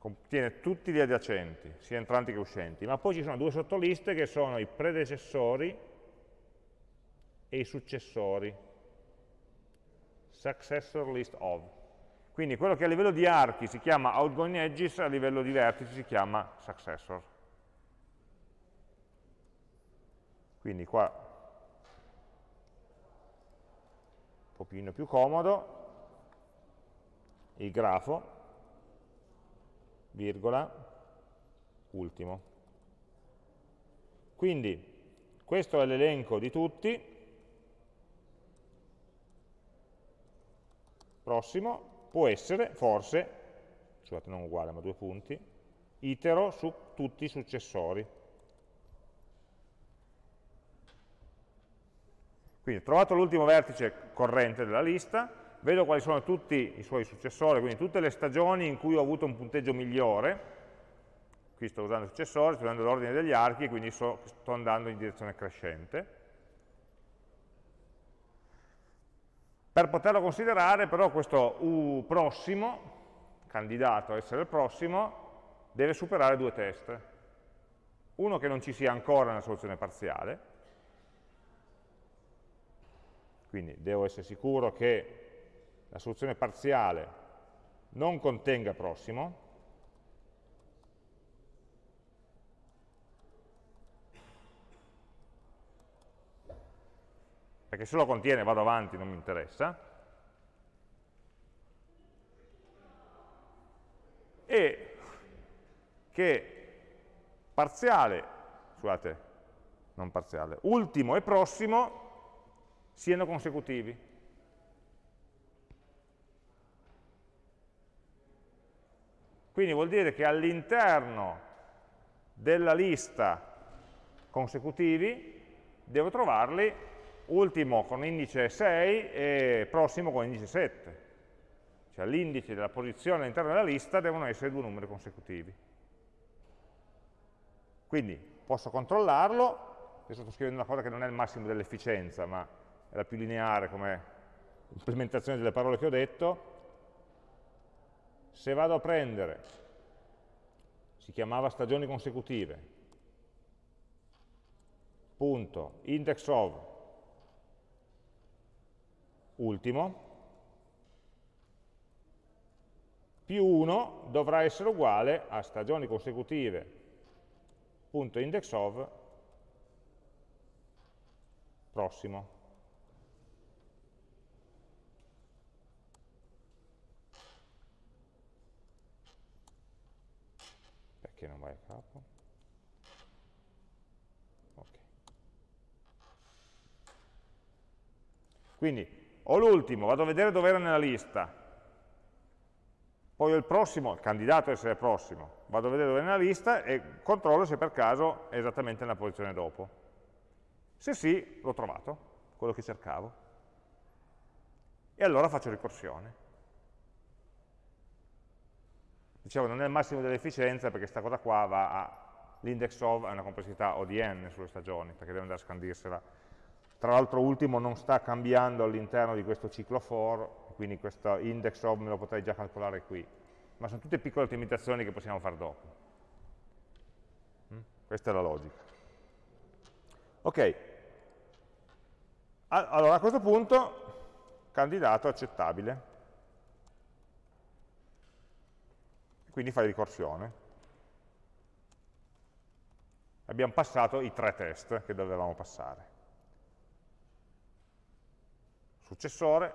contiene tutti gli adiacenti, sia entranti che uscenti, ma poi ci sono due sottoliste che sono i predecessori e i successori, successor list of. Quindi quello che a livello di archi si chiama outgoing edges, a livello di vertici si chiama successor. Quindi qua un pochino più comodo, il grafo, virgola, ultimo. Quindi questo è l'elenco di tutti, prossimo, può essere, forse, scusate non uguale ma due punti, itero su tutti i successori. Quindi trovato l'ultimo vertice corrente della lista, vedo quali sono tutti i suoi successori, quindi tutte le stagioni in cui ho avuto un punteggio migliore, qui sto usando il successore, sto usando l'ordine degli archi, quindi so, sto andando in direzione crescente. Per poterlo considerare però questo U prossimo, candidato a essere il prossimo, deve superare due test. Uno che non ci sia ancora nella soluzione parziale, quindi devo essere sicuro che la soluzione parziale non contenga prossimo, perché se lo contiene vado avanti, non mi interessa, e che parziale, scusate, non parziale, ultimo e prossimo siano consecutivi. Quindi vuol dire che all'interno della lista consecutivi devo trovarli ultimo con indice 6 e prossimo con indice 7. Cioè l'indice della posizione all'interno della lista devono essere due numeri consecutivi. Quindi posso controllarlo, adesso sto scrivendo una cosa che non è il massimo dell'efficienza, ma è la più lineare come implementazione delle parole che ho detto, se vado a prendere, si chiamava stagioni consecutive, punto, index of, ultimo, più 1 dovrà essere uguale a stagioni consecutive punto index of prossimo. Perché non vai a capo? Okay. Quindi ho l'ultimo, vado a vedere dove era nella lista, poi ho il prossimo, il candidato a essere prossimo, vado a vedere dove è nella lista e controllo se per caso è esattamente nella posizione dopo. Se sì, l'ho trovato, quello che cercavo. E allora faccio ricorsione. Dicevo, non è il massimo dell'efficienza perché questa cosa qua va a l'index of, è una complessità ODN sulle stagioni, perché deve andare a scandirsela tra l'altro ultimo non sta cambiando all'interno di questo ciclo for, quindi questo index of me lo potrei già calcolare qui, ma sono tutte piccole ottimizzazioni che possiamo fare dopo. Mm? Questa è la logica. Ok, allora a questo punto candidato accettabile, quindi fai ricorsione. Abbiamo passato i tre test che dovevamo passare successore,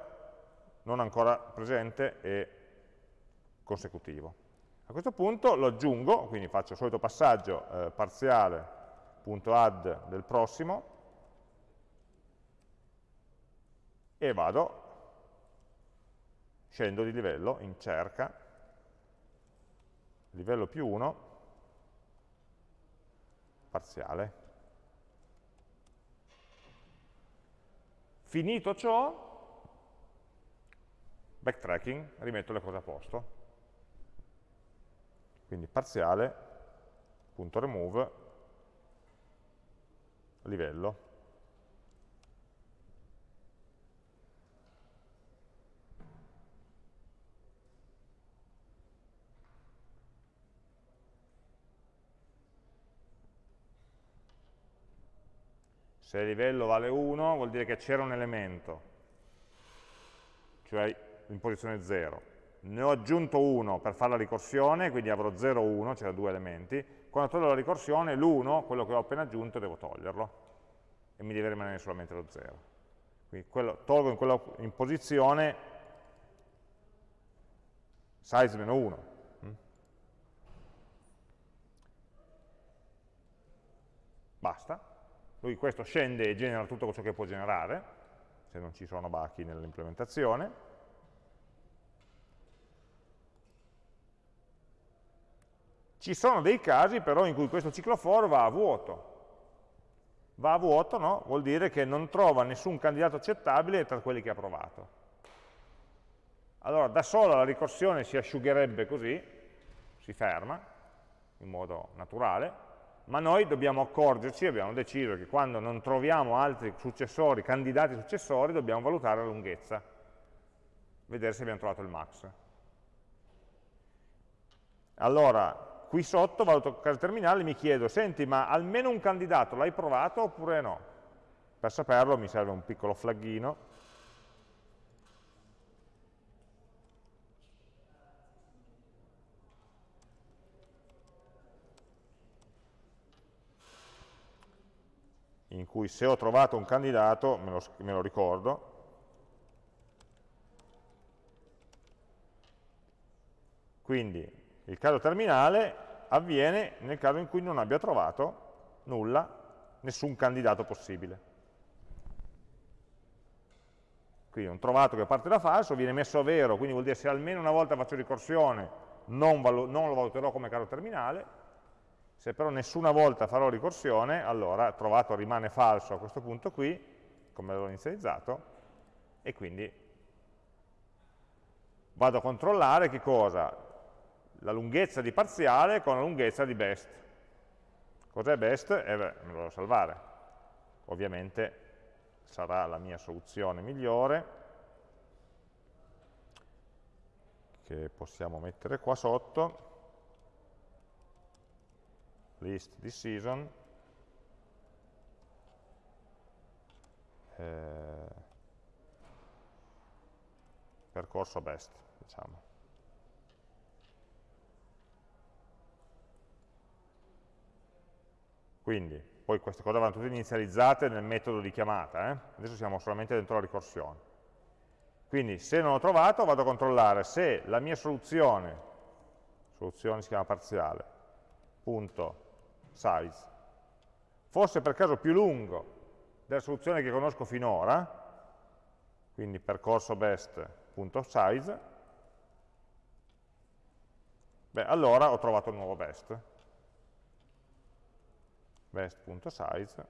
non ancora presente e consecutivo. A questo punto lo aggiungo, quindi faccio il solito passaggio eh, parziale.add del prossimo e vado, scendo di livello in cerca, livello più 1, parziale. Finito ciò, backtracking, rimetto le cose a posto. Quindi parziale, punto remove, livello. Se il livello vale 1 vuol dire che c'era un elemento, cioè in posizione 0. Ne ho aggiunto uno per fare la ricorsione, quindi avrò 0, 1, c'erano due elementi. Quando tolgo la ricorsione, l'1, quello che ho appena aggiunto, devo toglierlo. E mi deve rimanere solamente lo 0. Quindi quello, tolgo in, quella, in posizione size meno 1. basta. Lui questo scende e genera tutto ciò che può generare, se non ci sono bachi nell'implementazione. Ci sono dei casi però in cui questo ciclo for va a vuoto. Va a vuoto no? vuol dire che non trova nessun candidato accettabile tra quelli che ha provato. Allora da sola la ricorsione si asciugherebbe così, si ferma in modo naturale, ma noi dobbiamo accorgerci, abbiamo deciso che quando non troviamo altri successori, candidati successori, dobbiamo valutare la lunghezza, vedere se abbiamo trovato il max. Allora, qui sotto valuto caso terminale mi chiedo, senti, ma almeno un candidato l'hai provato oppure no? Per saperlo mi serve un piccolo flaggino. In cui se ho trovato un candidato, me lo, me lo ricordo, quindi il caso terminale avviene nel caso in cui non abbia trovato nulla, nessun candidato possibile. Quindi un trovato che parte da falso viene messo a vero, quindi vuol dire se almeno una volta faccio ricorsione non, non lo valuterò come caso terminale, se però nessuna volta farò ricorsione, allora trovato rimane falso a questo punto qui, come l'ho inizializzato, e quindi vado a controllare che cosa? la lunghezza di parziale con la lunghezza di best. Cos'è best? Eh beh, me lo devo salvare. Ovviamente sarà la mia soluzione migliore, che possiamo mettere qua sotto, list di season, eh, percorso best, diciamo. Quindi, poi queste cose vanno tutte inizializzate nel metodo di chiamata, eh? adesso siamo solamente dentro la ricorsione. Quindi se non l'ho trovato vado a controllare se la mia soluzione, soluzione si chiama parziale, punto size, fosse per caso più lungo della soluzione che conosco finora, quindi percorso best.size, beh allora ho trovato il nuovo best. Best.size,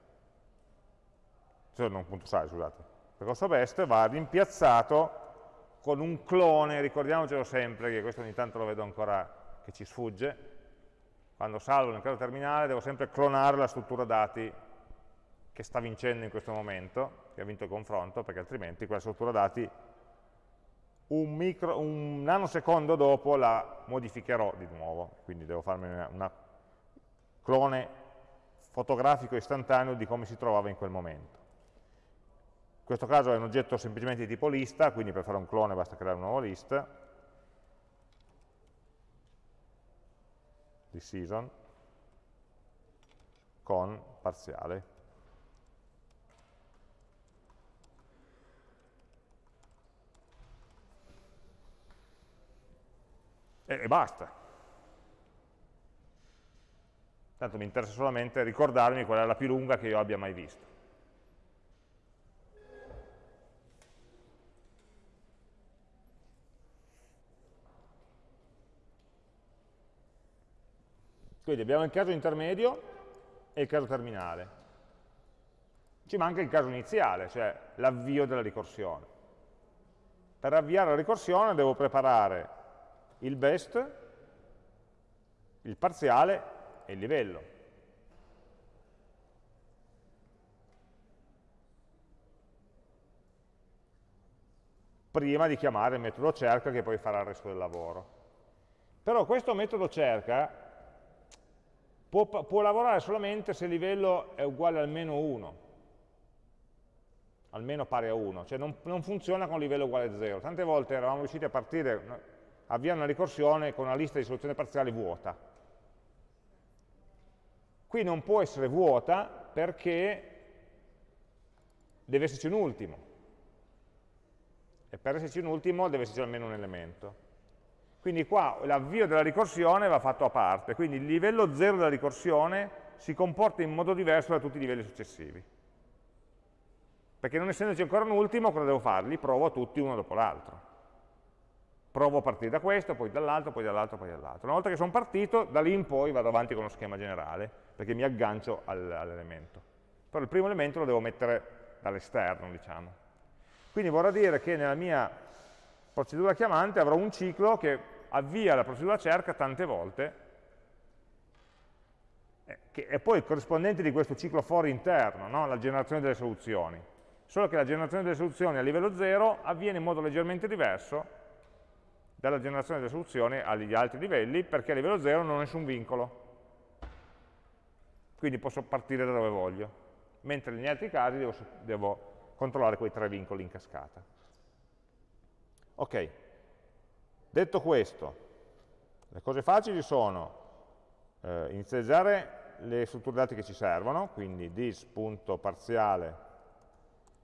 cioè non punto .size, scusate, percorso best va rimpiazzato con un clone, ricordiamocelo sempre, che questo ogni tanto lo vedo ancora che ci sfugge, quando salvo nel caso terminale devo sempre clonare la struttura dati che sta vincendo in questo momento, che ha vinto il confronto, perché altrimenti quella struttura dati un, micro, un nanosecondo dopo la modificherò di nuovo, quindi devo farmi una clone fotografico istantaneo di come si trovava in quel momento. In questo caso è un oggetto semplicemente di tipo lista, quindi per fare un clone basta creare una nuova lista, season, con parziale. E, e basta. Tanto mi interessa solamente ricordarmi qual è la più lunga che io abbia mai visto. Quindi abbiamo il caso intermedio e il caso terminale. Ci manca il caso iniziale, cioè l'avvio della ricorsione. Per avviare la ricorsione devo preparare il best, il parziale è il livello. prima di chiamare il metodo cerca che poi farà il resto del lavoro. Però questo metodo cerca può, può lavorare solamente se il livello è uguale a almeno 1, almeno pari a 1, cioè non, non, funziona con livello uguale a 0. Tante volte eravamo riusciti a partire, avviare una ricorsione con una lista di soluzioni parziali vuota, Qui non può essere vuota perché deve esserci un ultimo. E per esserci un ultimo deve esserci almeno un elemento. Quindi qua l'avvio della ricorsione va fatto a parte, quindi il livello 0 della ricorsione si comporta in modo diverso da tutti i livelli successivi. Perché non essendoci ancora un ultimo, cosa devo fare? Li provo tutti uno dopo l'altro. Provo a partire da questo, poi dall'altro, poi dall'altro, poi dall'altro. Una volta che sono partito, da lì in poi vado avanti con lo schema generale, perché mi aggancio all'elemento. Però il primo elemento lo devo mettere dall'esterno, diciamo. Quindi vorrà dire che nella mia procedura chiamante avrò un ciclo che avvia la procedura cerca tante volte, eh, che è poi il corrispondente di questo ciclo for interno, no? la generazione delle soluzioni. Solo che la generazione delle soluzioni a livello 0 avviene in modo leggermente diverso dalla generazione delle soluzioni agli altri livelli, perché a livello 0 non ho nessun vincolo. Quindi posso partire da dove voglio, mentre negli altri casi devo, devo controllare quei tre vincoli in cascata. Ok, detto questo, le cose facili sono eh, inizializzare le strutture dati che ci servono, quindi this.parziale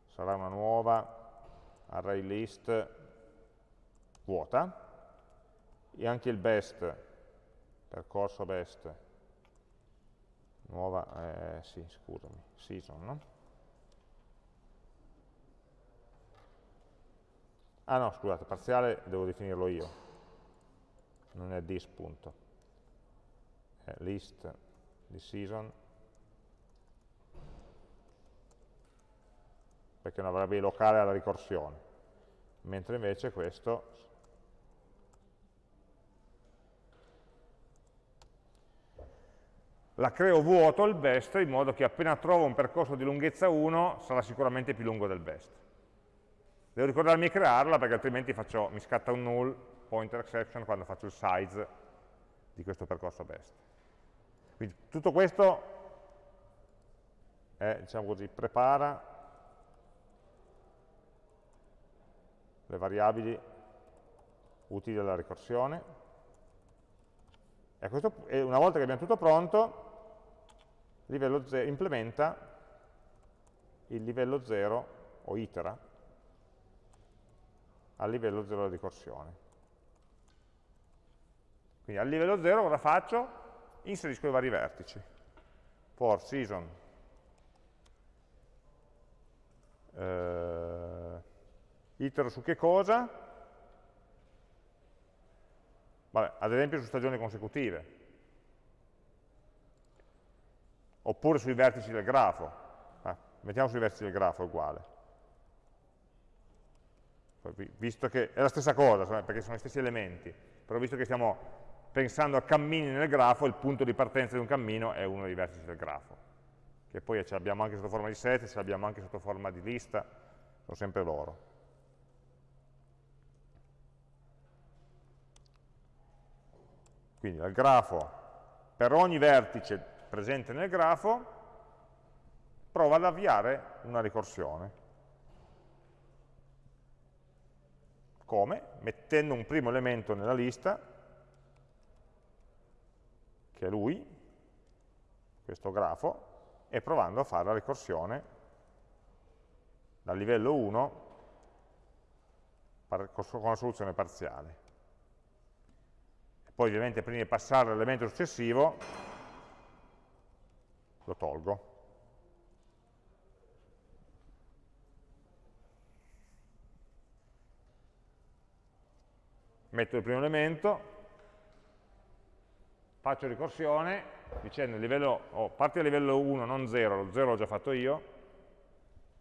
sarà una nuova array list vuota, e anche il best, percorso best, nuova, eh, sì, scusami, season, no? Ah no, scusate, parziale devo definirlo io, non è this punto, è list di season, perché una variabile locale alla ricorsione, mentre invece questo la creo vuoto il best in modo che appena trovo un percorso di lunghezza 1 sarà sicuramente più lungo del best. Devo ricordarmi di crearla perché altrimenti faccio, mi scatta un null, pointer exception, quando faccio il size di questo percorso best. Quindi tutto questo è, diciamo così, prepara le variabili utili alla ricorsione e, questo, una volta che abbiamo tutto pronto livello 0, implementa il livello 0 o itera al livello 0 della ricorsione. Quindi al livello 0 cosa faccio? Inserisco i vari vertici. For season eh, itero su che cosa? Vabbè, ad esempio su stagioni consecutive oppure sui vertici del grafo. Ah, mettiamo sui vertici del grafo, uguale. Visto che è la stessa cosa, perché sono gli stessi elementi, però visto che stiamo pensando a cammini nel grafo, il punto di partenza di un cammino è uno dei vertici del grafo, che poi ce l'abbiamo anche sotto forma di set, ce l'abbiamo anche sotto forma di lista, sono sempre loro. Quindi al grafo, per ogni vertice presente nel grafo, prova ad avviare una ricorsione. Come? Mettendo un primo elemento nella lista, che è lui, questo grafo, e provando a fare la ricorsione dal livello 1 con la soluzione parziale. Poi ovviamente prima di passare all'elemento successivo lo tolgo. Metto il primo elemento, faccio ricorsione, dicendo livello, oh, parti a livello 1, non 0, lo 0 l'ho già fatto io,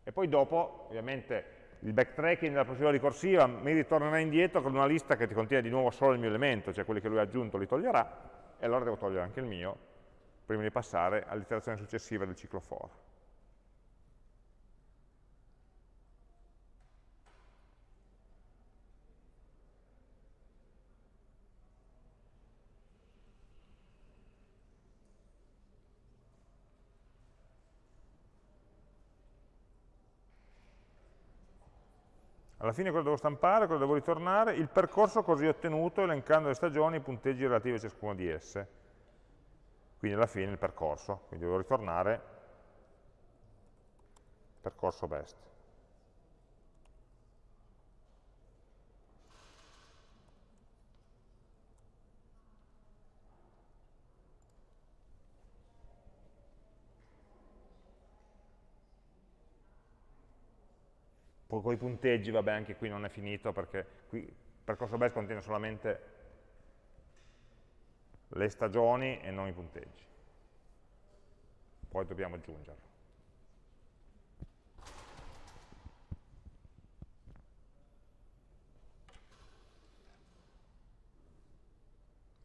e poi dopo, ovviamente, il backtracking della procedura ricorsiva mi ritornerà indietro con una lista che ti contiene di nuovo solo il mio elemento, cioè quelli che lui ha aggiunto li toglierà, e allora devo togliere anche il mio, prima di passare all'iterazione successiva del ciclo for. Alla fine cosa devo stampare, cosa devo ritornare? Il percorso così ottenuto elencando le stagioni e i punteggi relativi a ciascuna di esse quindi alla fine il percorso, quindi devo ritornare percorso best. Con i punteggi, vabbè, anche qui non è finito perché qui il percorso base contiene solamente le stagioni e non i punteggi. Poi dobbiamo aggiungerlo.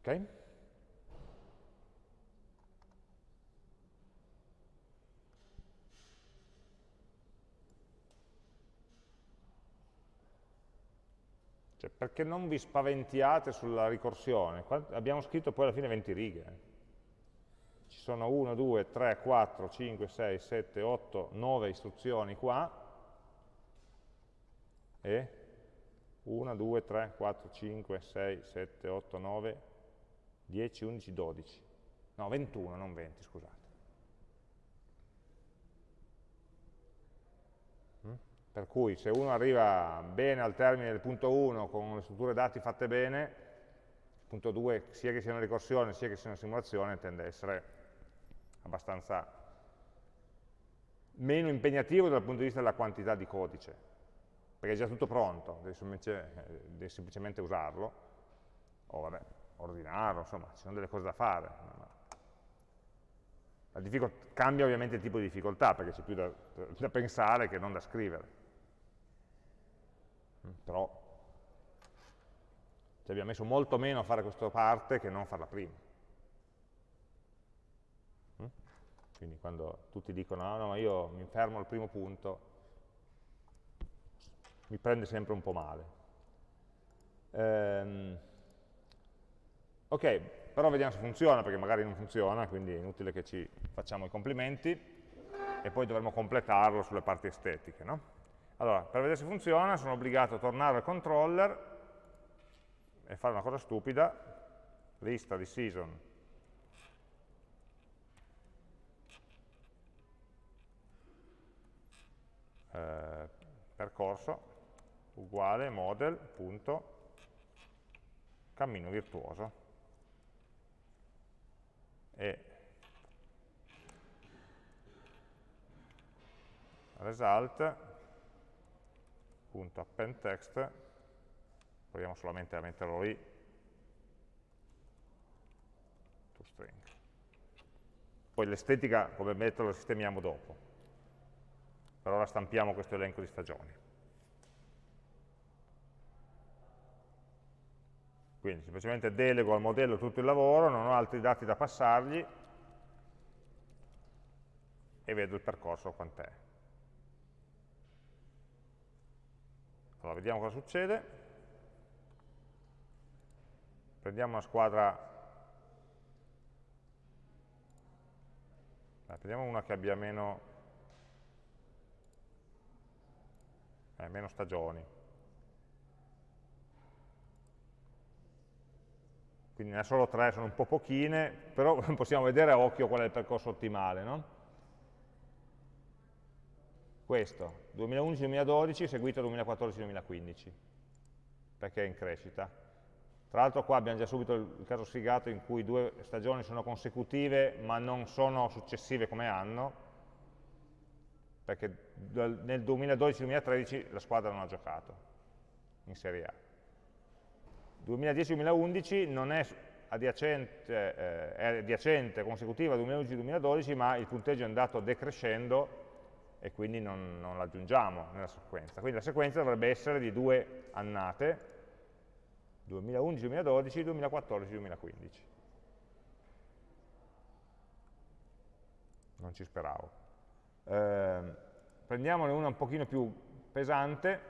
Ok? Cioè, perché non vi spaventiate sulla ricorsione? Abbiamo scritto poi alla fine 20 righe. Ci sono 1, 2, 3, 4, 5, 6, 7, 8, 9 istruzioni qua e 1, 2, 3, 4, 5, 6, 7, 8, 9, 10, 11, 12. No, 21, non 20, scusate. Per cui se uno arriva bene al termine del punto 1 con le strutture dati fatte bene, il punto 2 sia che sia una ricorsione sia che sia una simulazione tende a essere abbastanza meno impegnativo dal punto di vista della quantità di codice, perché è già tutto pronto, devi semplicemente, devi semplicemente usarlo, o vabbè, ordinarlo, insomma, ci sono delle cose da fare. cambia ovviamente il tipo di difficoltà, perché c'è più da, da pensare che non da scrivere. Mm, però ci abbiamo messo molto meno a fare questa parte che non farla prima. Mm? Quindi quando tutti dicono no, no, io mi fermo al primo punto, mi prende sempre un po' male. Ehm, ok, però vediamo se funziona, perché magari non funziona, quindi è inutile che ci facciamo i complimenti, e poi dovremo completarlo sulle parti estetiche. No? Allora, per vedere se funziona sono obbligato a tornare al controller e fare una cosa stupida, lista di season. Eh, percorso uguale model punto cammino virtuoso. E result append text, proviamo solamente a metterlo lì, to string. Poi l'estetica come metodo la sistemiamo dopo. Per ora stampiamo questo elenco di stagioni. Quindi semplicemente delego al modello tutto il lavoro, non ho altri dati da passargli e vedo il percorso quant'è. Allora, vediamo cosa succede. Prendiamo una squadra, eh, prendiamo una che abbia meno, eh, meno stagioni. Quindi ne ha solo tre, sono un po' pochine, però [laughs] possiamo vedere a occhio qual è il percorso ottimale. No? Questo, 2011-2012 seguito 2014-2015, perché è in crescita. Tra l'altro qua abbiamo già subito il caso sfigato in cui due stagioni sono consecutive ma non sono successive come anno, perché nel 2012-2013 la squadra non ha giocato in Serie A. 2010-2011 non è adiacente, eh, è adiacente consecutiva 2011-2012, ma il punteggio è andato decrescendo e quindi non, non l'aggiungiamo nella sequenza. Quindi la sequenza dovrebbe essere di due annate, 2011-2012, 2014-2015. Non ci speravo. Eh, prendiamone una un pochino più pesante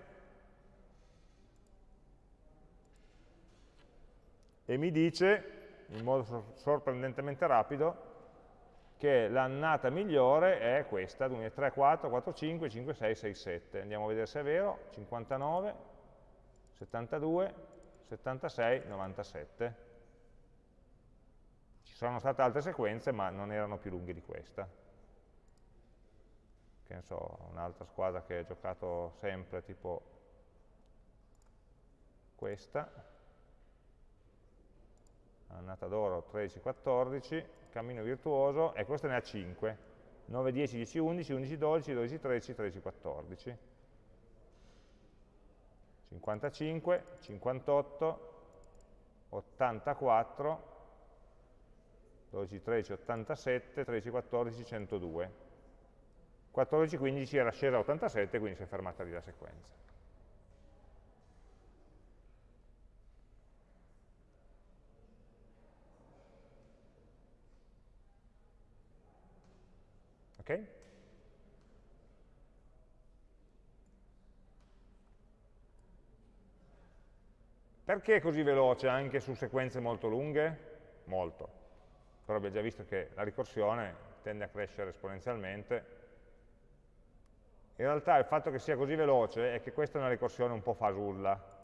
e mi dice, in modo sorprendentemente rapido, che l'annata migliore è questa, 3, 4, 4, 5, 5, 6, 6, 7. Andiamo a vedere se è vero, 59, 72, 76, 97. Ci sono state altre sequenze, ma non erano più lunghe di questa. Che ne so, un'altra squadra che ha giocato sempre, tipo questa, annata d'oro 13, 14, cammino virtuoso, e questo ne ha 5, 9, 10, 10, 11, 11, 12, 12, 13, 13, 14. 55, 58, 84, 12, 13, 87, 13, 14, 102. 14, 15 era scesa a 87, quindi si è fermata lì la sequenza. Ok? Perché è così veloce anche su sequenze molto lunghe? Molto. Però abbiamo già visto che la ricorsione tende a crescere esponenzialmente. In realtà il fatto che sia così veloce è che questa è una ricorsione un po' fasulla.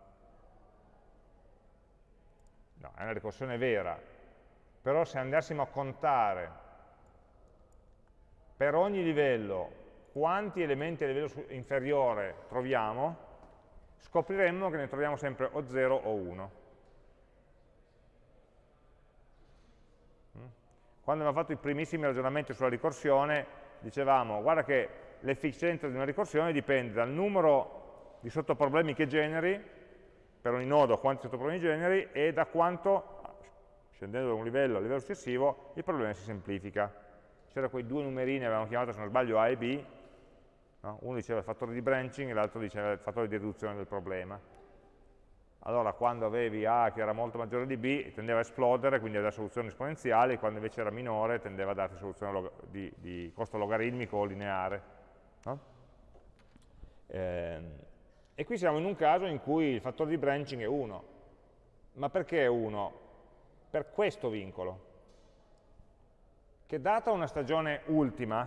No, è una ricorsione vera. Però se andassimo a contare per ogni livello quanti elementi a livello inferiore troviamo, scopriremmo che ne troviamo sempre o 0 o 1. Mm? Quando abbiamo fatto i primissimi ragionamenti sulla ricorsione, dicevamo, guarda che l'efficienza di una ricorsione dipende dal numero di sottoproblemi che generi, per ogni nodo quanti sottoproblemi generi, e da quanto, scendendo da un livello al livello successivo, il problema si semplifica c'erano quei due numerini, avevamo chiamato se non sbaglio A e B, no? uno diceva il fattore di branching e l'altro diceva il fattore di riduzione del problema. Allora quando avevi A che era molto maggiore di B tendeva a esplodere, quindi a dare soluzioni esponenziali, quando invece era minore tendeva a darti soluzione di, di costo logaritmico o lineare. No? Eh, e qui siamo in un caso in cui il fattore di branching è 1. Ma perché è 1? Per questo vincolo che data una stagione ultima,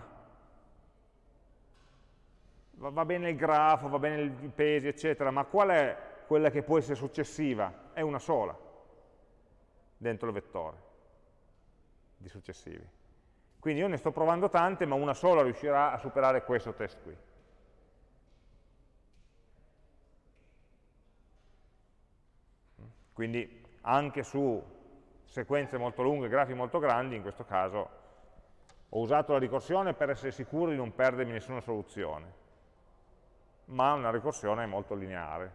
va bene il grafo, va bene i pesi, eccetera, ma qual è quella che può essere successiva? È una sola dentro il vettore di successivi. Quindi io ne sto provando tante, ma una sola riuscirà a superare questo test qui. Quindi anche su sequenze molto lunghe, grafi molto grandi, in questo caso ho usato la ricorsione per essere sicuro di non perdermi nessuna soluzione, ma una ricorsione molto lineare.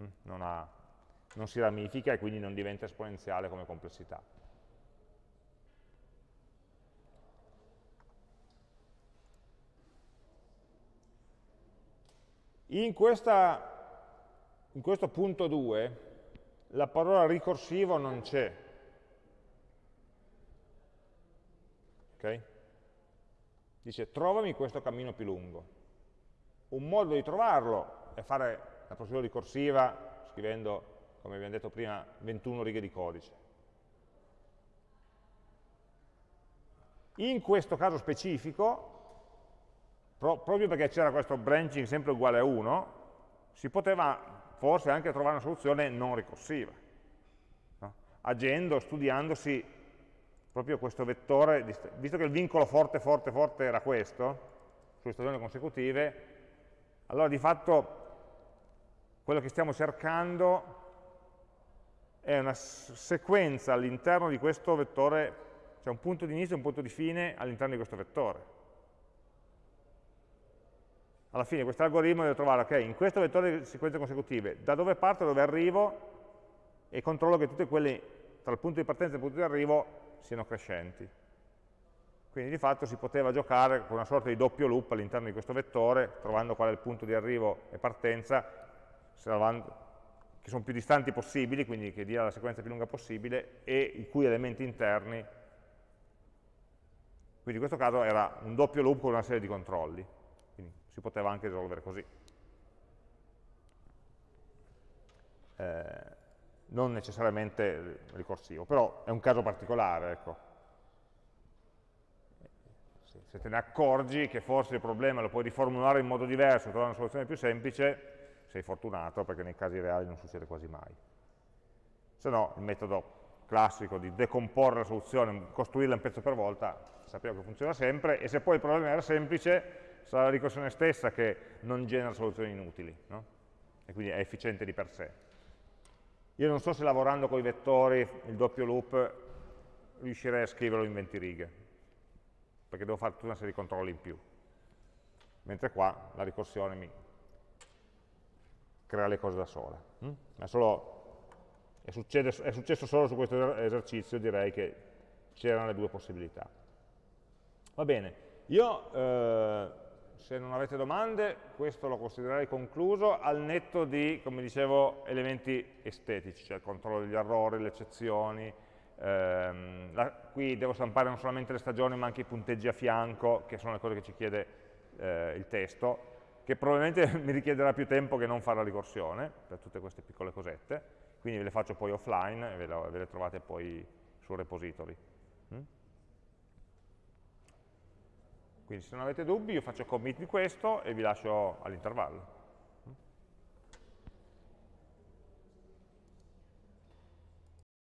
Mm, non, ha, non si ramifica e quindi non diventa esponenziale come complessità. In, questa, in questo punto 2 la parola ricorsivo non c'è, Okay? Dice trovami questo cammino più lungo. Un modo di trovarlo è fare la procedura ricorsiva scrivendo, come abbiamo detto prima, 21 righe di codice. In questo caso specifico, pro proprio perché c'era questo branching sempre uguale a 1, si poteva forse anche trovare una soluzione non ricorsiva, no? agendo, studiandosi proprio questo vettore, visto che il vincolo forte, forte, forte era questo, sulle stagioni consecutive, allora di fatto quello che stiamo cercando è una sequenza all'interno di questo vettore, cioè un punto di inizio e un punto di fine all'interno di questo vettore. Alla fine questo algoritmo deve trovare, ok, in questo vettore di sequenze consecutive, da dove parto, dove arrivo, e controllo che tutte quelle, tra il punto di partenza e il punto di arrivo, siano crescenti. Quindi di fatto si poteva giocare con una sorta di doppio loop all'interno di questo vettore, trovando qual è il punto di arrivo e partenza, che sono più distanti possibili, quindi che dia la sequenza più lunga possibile, e i cui elementi interni. Quindi in questo caso era un doppio loop con una serie di controlli, quindi si poteva anche risolvere così. Eh, non necessariamente ricorsivo, però è un caso particolare, ecco. Se te ne accorgi che forse il problema lo puoi riformulare in modo diverso, trovare una soluzione più semplice, sei fortunato perché nei casi reali non succede quasi mai. Se no, il metodo classico di decomporre la soluzione, costruirla un pezzo per volta, sappiamo che funziona sempre, e se poi il problema era semplice, sarà la ricorsione stessa che non genera soluzioni inutili, no? e quindi è efficiente di per sé. Io non so se lavorando con i vettori, il doppio loop, riuscirei a scriverlo in 20 righe, perché devo fare tutta una serie di controlli in più. Mentre qua la ricorsione mi, crea le cose da sola. Mm? È, solo, è, succede, è successo solo su questo esercizio, direi che c'erano le due possibilità. Va bene, io eh, se non avete domande, questo lo considererei concluso al netto di, come dicevo, elementi estetici, cioè il controllo degli errori, le eccezioni, ehm, la, qui devo stampare non solamente le stagioni ma anche i punteggi a fianco, che sono le cose che ci chiede eh, il testo, che probabilmente [laughs] mi richiederà più tempo che non fare la ricorsione, per tutte queste piccole cosette, quindi ve le faccio poi offline e ve, ve le trovate poi sul repository. Mm? Quindi se non avete dubbi io faccio commit di questo e vi lascio all'intervallo.